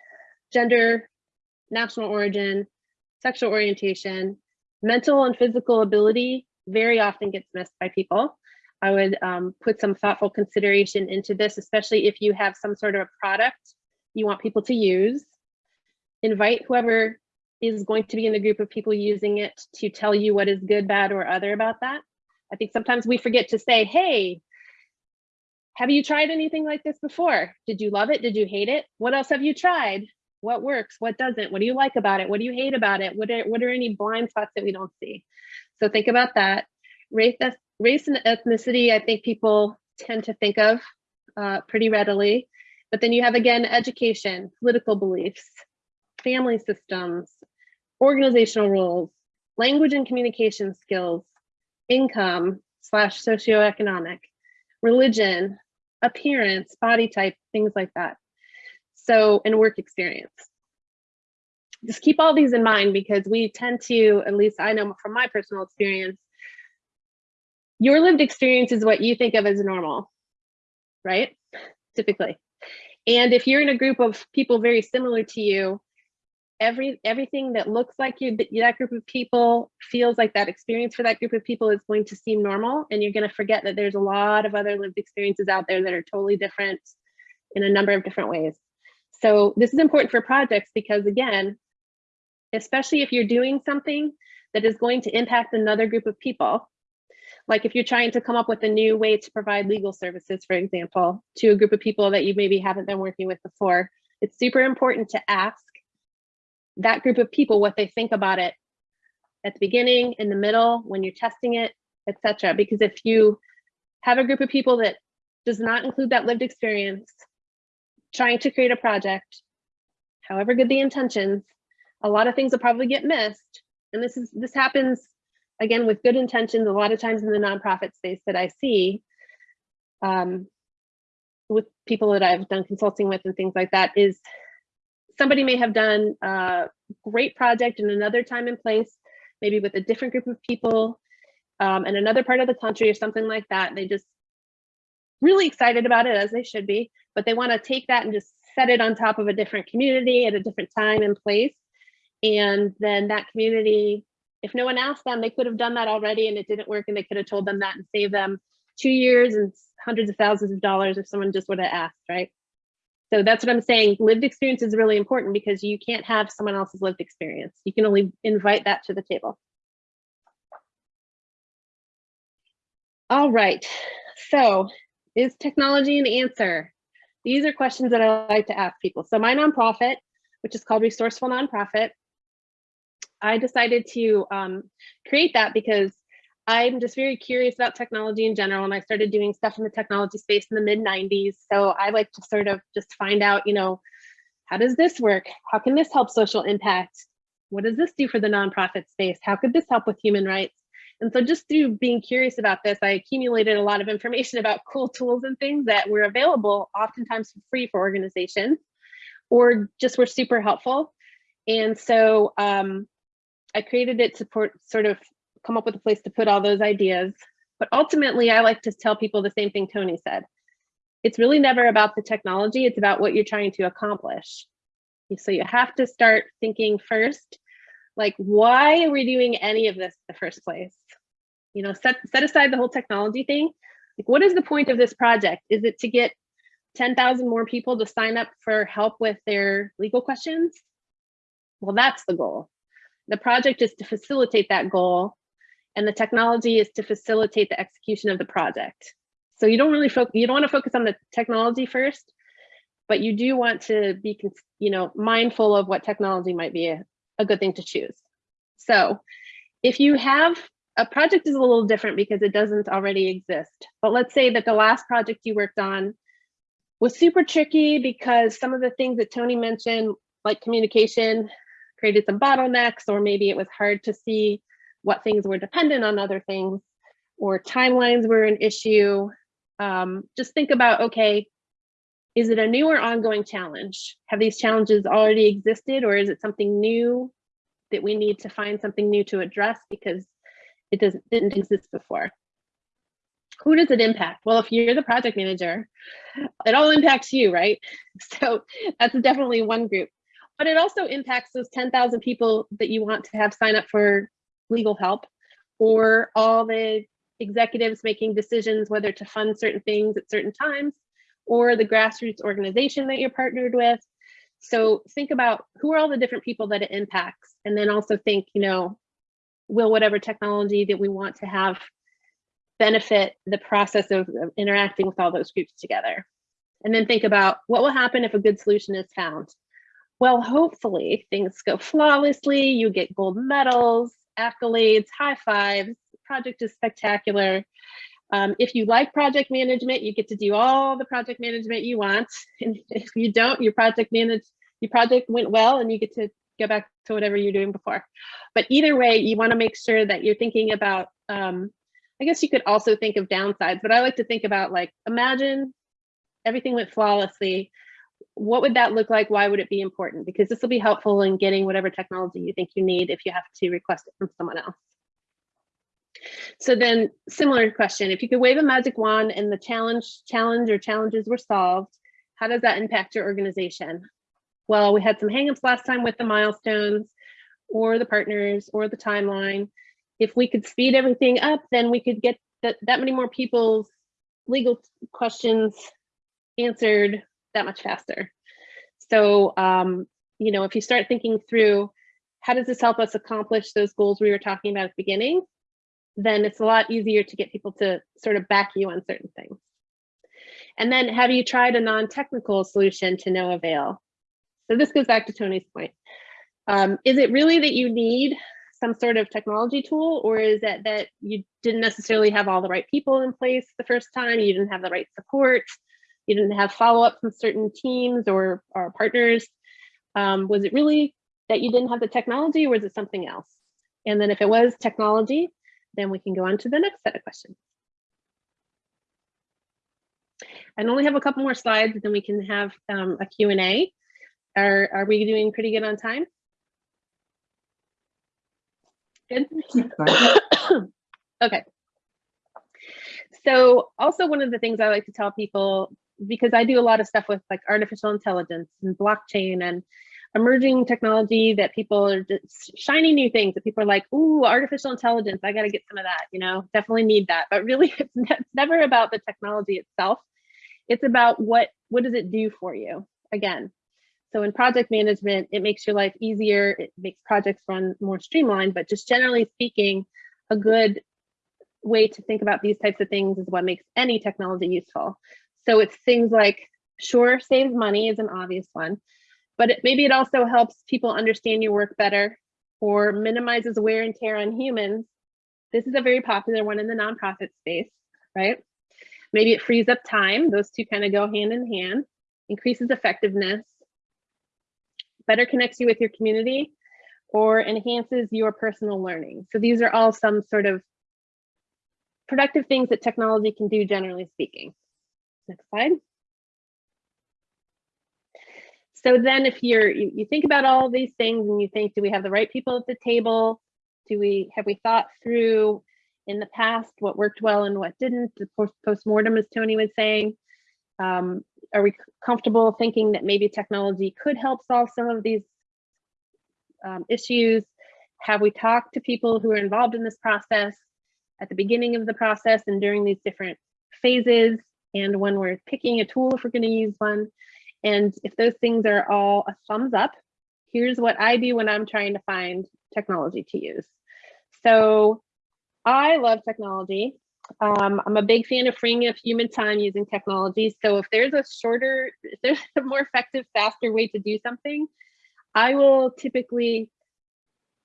gender, national origin, sexual orientation, mental and physical ability very often gets missed by people. I would um, put some thoughtful consideration into this, especially if you have some sort of a product you want people to use. Invite whoever is going to be in the group of people using it to tell you what is good, bad, or other about that. I think sometimes we forget to say, hey, have you tried anything like this before? Did you love it? Did you hate it? What else have you tried? What works? What doesn't? What do you like about it? What do you hate about it? What are, what are any blind spots that we don't see? So think about that. Race, race and ethnicity, I think people tend to think of uh, pretty readily. But then you have, again, education, political beliefs, family systems, organizational rules, language and communication skills, income slash socioeconomic, religion, appearance, body type, things like that. So, and work experience. Just keep all these in mind because we tend to, at least I know from my personal experience, your lived experience is what you think of as normal, right? Typically. And if you're in a group of people very similar to you, every everything that looks like you that group of people feels like that experience for that group of people is going to seem normal and you're going to forget that there's a lot of other lived experiences out there that are totally different in a number of different ways. So this is important for projects because again, especially if you're doing something that is going to impact another group of people, like if you're trying to come up with a new way to provide legal services, for example, to a group of people that you maybe haven't been working with before, it's super important to ask that group of people what they think about it at the beginning, in the middle, when you're testing it, etc. Because if you have a group of people that does not include that lived experience, trying to create a project, however good the intentions, a lot of things will probably get missed. And this is this happens again with good intentions a lot of times in the nonprofit space that I see um, with people that I've done consulting with and things like that is somebody may have done a great project in another time and place, maybe with a different group of people um, in another part of the country or something like that. They just really excited about it as they should be, but they want to take that and just set it on top of a different community at a different time and place. And then that community, if no one asked them, they could have done that already and it didn't work and they could have told them that and saved them two years and hundreds of thousands of dollars if someone just would have asked, right? So that's what I'm saying. Lived experience is really important because you can't have someone else's lived experience. You can only invite that to the table. All right, so is technology an answer? These are questions that I like to ask people. So my nonprofit, which is called Resourceful Nonprofit, I decided to um, create that because I'm just very curious about technology in general, and I started doing stuff in the technology space in the mid 90s. So I like to sort of just find out, you know, how does this work? How can this help social impact? What does this do for the nonprofit space? How could this help with human rights? And so just through being curious about this, I accumulated a lot of information about cool tools and things that were available, oftentimes for free for organizations, or just were super helpful. And so um, I created it to port, sort of come up with a place to put all those ideas. But ultimately, I like to tell people the same thing Tony said. It's really never about the technology, it's about what you're trying to accomplish. So you have to start thinking first, like, why are we doing any of this in the first place? You know, set, set aside the whole technology thing. Like, what is the point of this project? Is it to get 10,000 more people to sign up for help with their legal questions? Well, that's the goal. The project is to facilitate that goal and the technology is to facilitate the execution of the project. So you don't really focus, you don't want to focus on the technology first, but you do want to be, you know, mindful of what technology might be a, a good thing to choose. So if you have a project is a little different because it doesn't already exist. But let's say that the last project you worked on was super tricky because some of the things that Tony mentioned, like communication, created some bottlenecks, or maybe it was hard to see what things were dependent on other things or timelines were an issue. Um, just think about, okay, is it a new or ongoing challenge? Have these challenges already existed or is it something new that we need to find something new to address because it doesn't didn't exist before? Who does it impact? Well, if you're the project manager, it all impacts you, right? So that's definitely one group. But it also impacts those 10,000 people that you want to have sign up for legal help or all the executives making decisions whether to fund certain things at certain times or the grassroots organization that you're partnered with. So think about who are all the different people that it impacts and then also think, you know, will whatever technology that we want to have benefit the process of, of interacting with all those groups together. And then think about what will happen if a good solution is found. Well, hopefully things go flawlessly, you get gold medals, accolades, high fives. Project is spectacular. Um, if you like project management, you get to do all the project management you want. And if you don't, your project manage your project went well and you get to go back to whatever you're doing before. But either way, you want to make sure that you're thinking about, um, I guess you could also think of downsides, but I like to think about like, imagine everything went flawlessly. What would that look like? Why would it be important? Because this will be helpful in getting whatever technology you think you need if you have to request it from someone else. So then similar question, if you could wave a magic wand and the challenge, challenge or challenges were solved, how does that impact your organization? Well, we had some hangups last time with the milestones or the partners or the timeline. If we could speed everything up, then we could get that, that many more people's legal questions answered that much faster. So, um, you know, if you start thinking through how does this help us accomplish those goals we were talking about at the beginning, then it's a lot easier to get people to sort of back you on certain things. And then have you tried a non-technical solution to no avail? So this goes back to Tony's point. Um, is it really that you need some sort of technology tool or is it that you didn't necessarily have all the right people in place the first time, you didn't have the right support, you didn't have follow-up from certain teams or, or partners? Um, was it really that you didn't have the technology or was it something else? And then if it was technology, then we can go on to the next set of questions. I only have a couple more slides, then we can have um, a Q&A. Are, are we doing pretty good on time? Good. okay. So also one of the things I like to tell people, because I do a lot of stuff with like artificial intelligence and blockchain and emerging technology that people are just shiny new things that people are like, ooh, artificial intelligence, I got to get some of that, you know, definitely need that. But really, it's, it's never about the technology itself. It's about what, what does it do for you? Again, so in project management, it makes your life easier. It makes projects run more streamlined, but just generally speaking, a good way to think about these types of things is what makes any technology useful. So it's things like, sure, saves money is an obvious one, but it, maybe it also helps people understand your work better or minimizes wear and tear on humans. This is a very popular one in the nonprofit space, right? Maybe it frees up time. Those two kind of go hand in hand, increases effectiveness, better connects you with your community, or enhances your personal learning. So these are all some sort of productive things that technology can do, generally speaking. Next slide. So then if you're, you, you think about all these things and you think, do we have the right people at the table? Do we, have we thought through in the past what worked well and what didn't, the post-mortem as Tony was saying? Um, are we comfortable thinking that maybe technology could help solve some of these um, issues? Have we talked to people who are involved in this process at the beginning of the process and during these different phases? And when we're picking a tool, if we're going to use one, and if those things are all a thumbs up, here's what I do when I'm trying to find technology to use. So I love technology. Um, I'm a big fan of freeing up human time using technology. So if there's a shorter, if there's a more effective, faster way to do something, I will typically,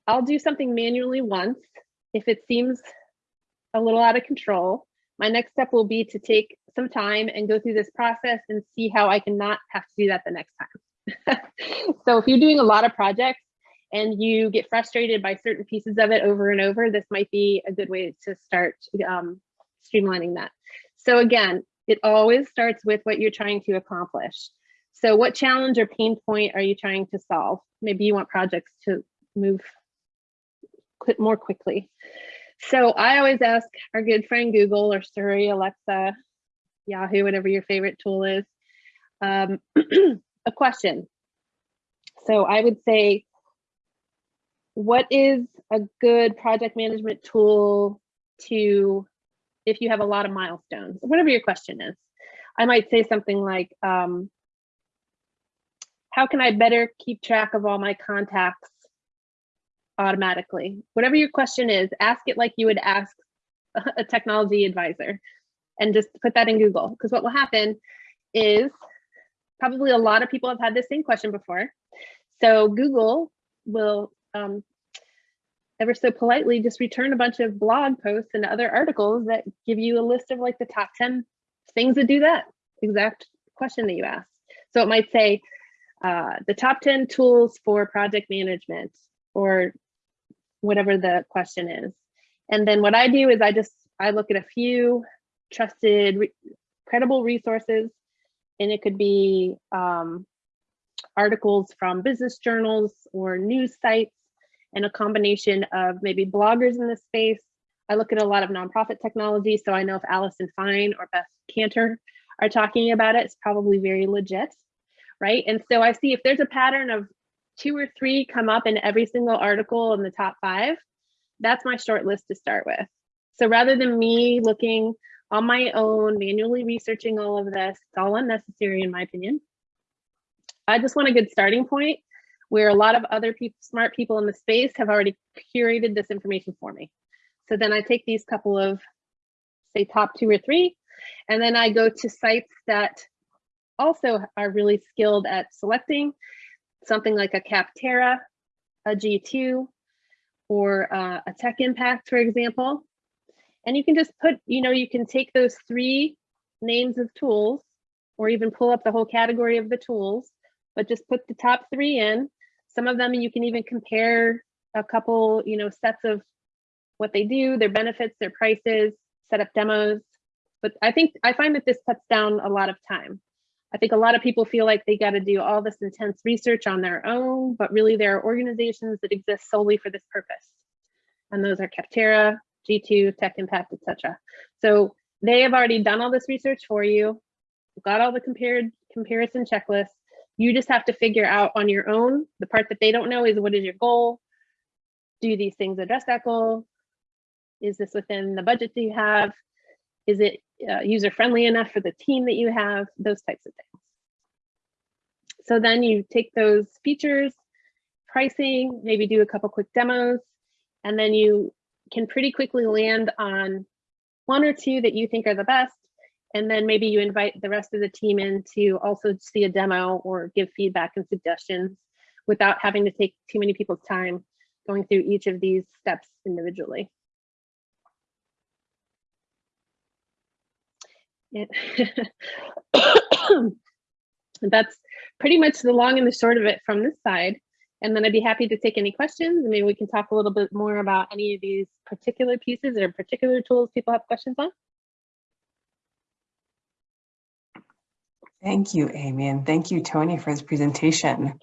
I'll do something manually once. If it seems a little out of control, my next step will be to take some time and go through this process and see how I can not have to do that the next time. so if you're doing a lot of projects and you get frustrated by certain pieces of it over and over, this might be a good way to start um, streamlining that. So again, it always starts with what you're trying to accomplish. So what challenge or pain point are you trying to solve? Maybe you want projects to move more quickly. So I always ask our good friend Google or Siri, Alexa, Yahoo, whatever your favorite tool is, um, a question. So I would say, what is a good project management tool to, if you have a lot of milestones, whatever your question is. I might say something like, um, how can I better keep track of all my contacts automatically? Whatever your question is, ask it like you would ask a technology advisor and just put that in Google. Because what will happen is probably a lot of people have had this same question before. So Google will um, ever so politely just return a bunch of blog posts and other articles that give you a list of like the top 10 things that do that exact question that you asked. So it might say, uh, the top 10 tools for project management or whatever the question is. And then what I do is I just, I look at a few trusted, re- credible resources, and it could be um, articles from business journals or news sites, and a combination of maybe bloggers in the space. I look at a lot of nonprofit technology, so I know if Allison Fine or Beth Kanter are talking about it, it's probably very legit, right? And so I see if there's a pattern of two or three come up in every single article in the top five, that's my short list to start with. So rather than me looking on my own, manually researching all of this, it's all unnecessary in my opinion. I just want a good starting point where a lot of other people, smart people in the space have already curated this information for me. So then I take these couple of, say top two or three, and then I go to sites that also are really skilled at selecting something like a Capterra, a G2, or uh, a Tech Impact, for example. And you can just put, you know, you can take those three names of tools or even pull up the whole category of the tools, but just put the top three in. Some of them you can even compare a couple, you know, sets of what they do, their benefits, their prices, set up demos. But I think I find that this cuts down a lot of time. I think a lot of people feel like they got to do all this intense research on their own, but really there are organizations that exist solely for this purpose. And those are Capterra, G2, Tech Impact, etc. So they have already done all this research for you, got all the compared comparison checklists. You just have to figure out on your own. The part that they don't know is what is your goal? Do these things address that goal? Is this within the budget that you have? Is it uh, user friendly enough for the team that you have? Those types of things. So then you take those features, pricing, maybe do a couple quick demos, and then you can pretty quickly land on one or two that you think are the best. And then maybe you invite the rest of the team in to also see a demo or give feedback and suggestions without having to take too many people's time going through each of these steps individually. That's pretty much the long and the short of it from this side. And then I'd be happy to take any questions. Maybe we can talk a little bit more about any of these particular pieces or particular tools people have questions on. Thank you, Amy, and thank you, Tony, for this presentation.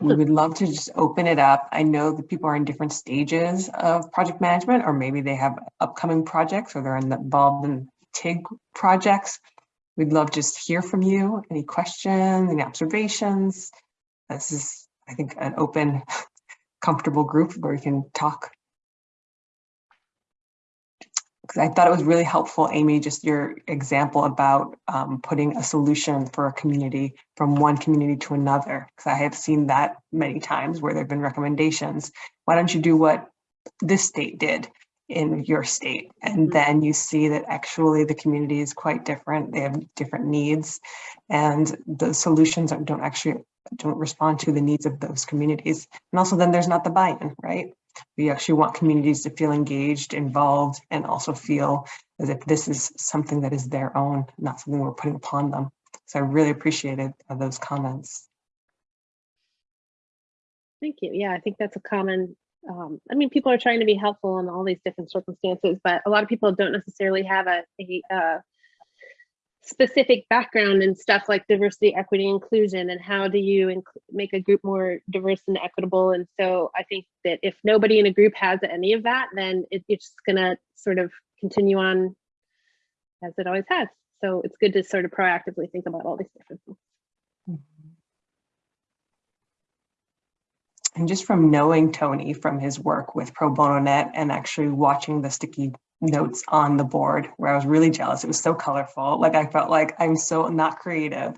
We would love to just open it up. I know that people are in different stages of project management, or maybe they have upcoming projects or they're involved in TIG projects. We'd love to just hear from you. Any questions, any observations? This is, I think, an open, comfortable group where we can talk. Because I thought it was really helpful, Amy, just your example about um, putting a solution for a community from one community to another. Because I have seen that many times where there have been recommendations. Why don't you do what this state did? In your state. And mm-hmm. then you see that actually the community is quite different. They have different needs and the solutions don't actually don't respond to the needs of those communities. And also then there's not the buy-in, right? We actually want communities to feel engaged, involved, and also feel as if this is something that is their own, not something we're putting upon them. So I really appreciated uh, those comments. Thank you. Yeah, I think that's a common um, I mean, people are trying to be helpful in all these different circumstances, but a lot of people don't necessarily have a, a, a specific background in stuff like diversity, equity, inclusion, and how do you make a group more diverse and equitable. And so I think that if nobody in a group has any of that, then it, it's just going to sort of continue on as it always has. So it's good to sort of proactively think about all these different things. Mm -hmm. And just from knowing Tony from his work with Pro Bono Net and actually watching the sticky notes on the board where I was really jealous. It was so colorful. Like I felt like I'm so not creative.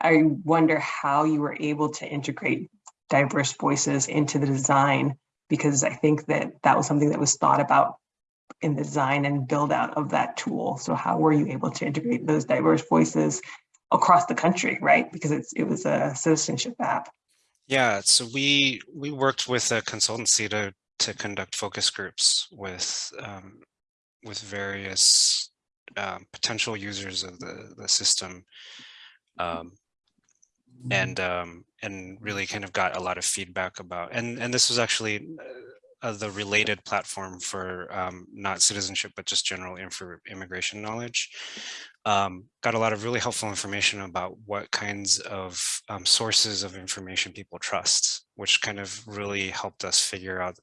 I wonder how you were able to integrate diverse voices into the design because I think that that was something that was thought about in the design and build out of that tool. So how were you able to integrate those diverse voices across the country, right? Because it's, it was a citizenship app. Yeah, so we we worked with a consultancy to to conduct focus groups with um, with various um, potential users of the the system. Um, and um, and really kind of got a lot of feedback about and and this was actually uh, the related platform for um, not citizenship but just general immigration knowledge um, got a lot of really helpful information about what kinds of um, sources of information people trust which kind of really helped us figure out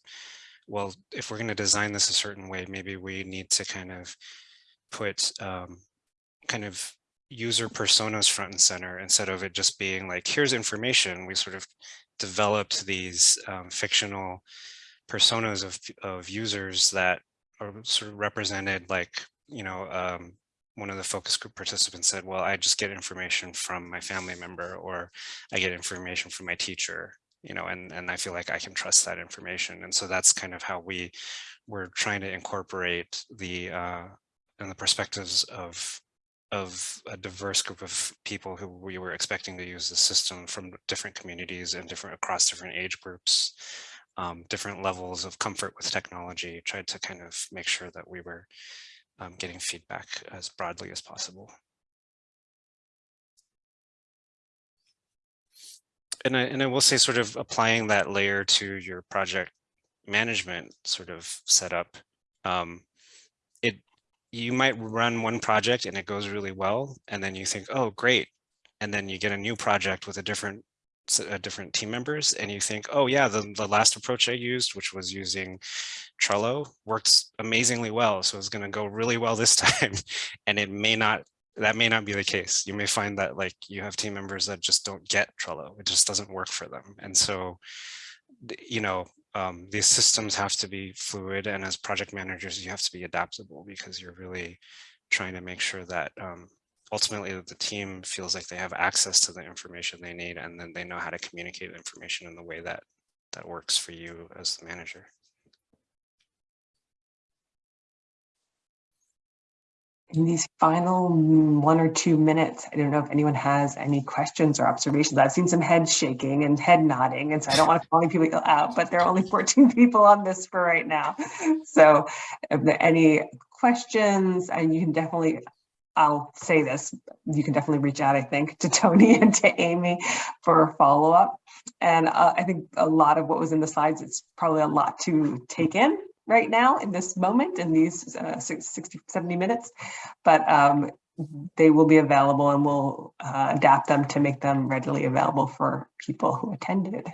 well if we're going to design this a certain way maybe we need to kind of put um, kind of user personas front and center instead of it just being like, here's information. We sort of developed these um, fictional personas of, of users that are sort of represented like, you know, um, one of the focus group participants said, well, I just get information from my family member or I get information from my teacher, you know, and, and I feel like I can trust that information. And so that's kind of how we were trying to incorporate the uh, and the perspectives of of a diverse group of people who we were expecting to use the system from different communities and different across different age groups, um, different levels of comfort with technology, tried to kind of make sure that we were um, getting feedback as broadly as possible. And I, and I will say sort of applying that layer to your project management sort of setup, um, it you might run one project and it goes really well. And then you think, oh, great. And then you get a new project with a different uh, different team members and you think, oh yeah, the, the last approach I used, which was using Trello works amazingly well. So it's going to go really well this time. and it may not, that may not be the case. You may find that like you have team members that just don't get Trello. It just doesn't work for them. And so, you know, um, these systems have to be fluid and as project managers you have to be adaptable because you're really trying to make sure that um, ultimately the team feels like they have access to the information they need and then they know how to communicate information in the way that that works for you as the manager. in these final one or two minutes, I don't know if anyone has any questions or observations. I've seen some head shaking and head nodding, and so I don't want to call any people out, but there are only 14 people on this for right now. So if there any questions, and you can definitely, I'll say this, you can definitely reach out, I think, to Tony and to Amy for a follow-up. And uh, I think a lot of what was in the slides, it's probably a lot to take in right now in this moment in these uh, 60, 70 minutes, but um, they will be available and we'll uh, adapt them to make them readily available for people who attended.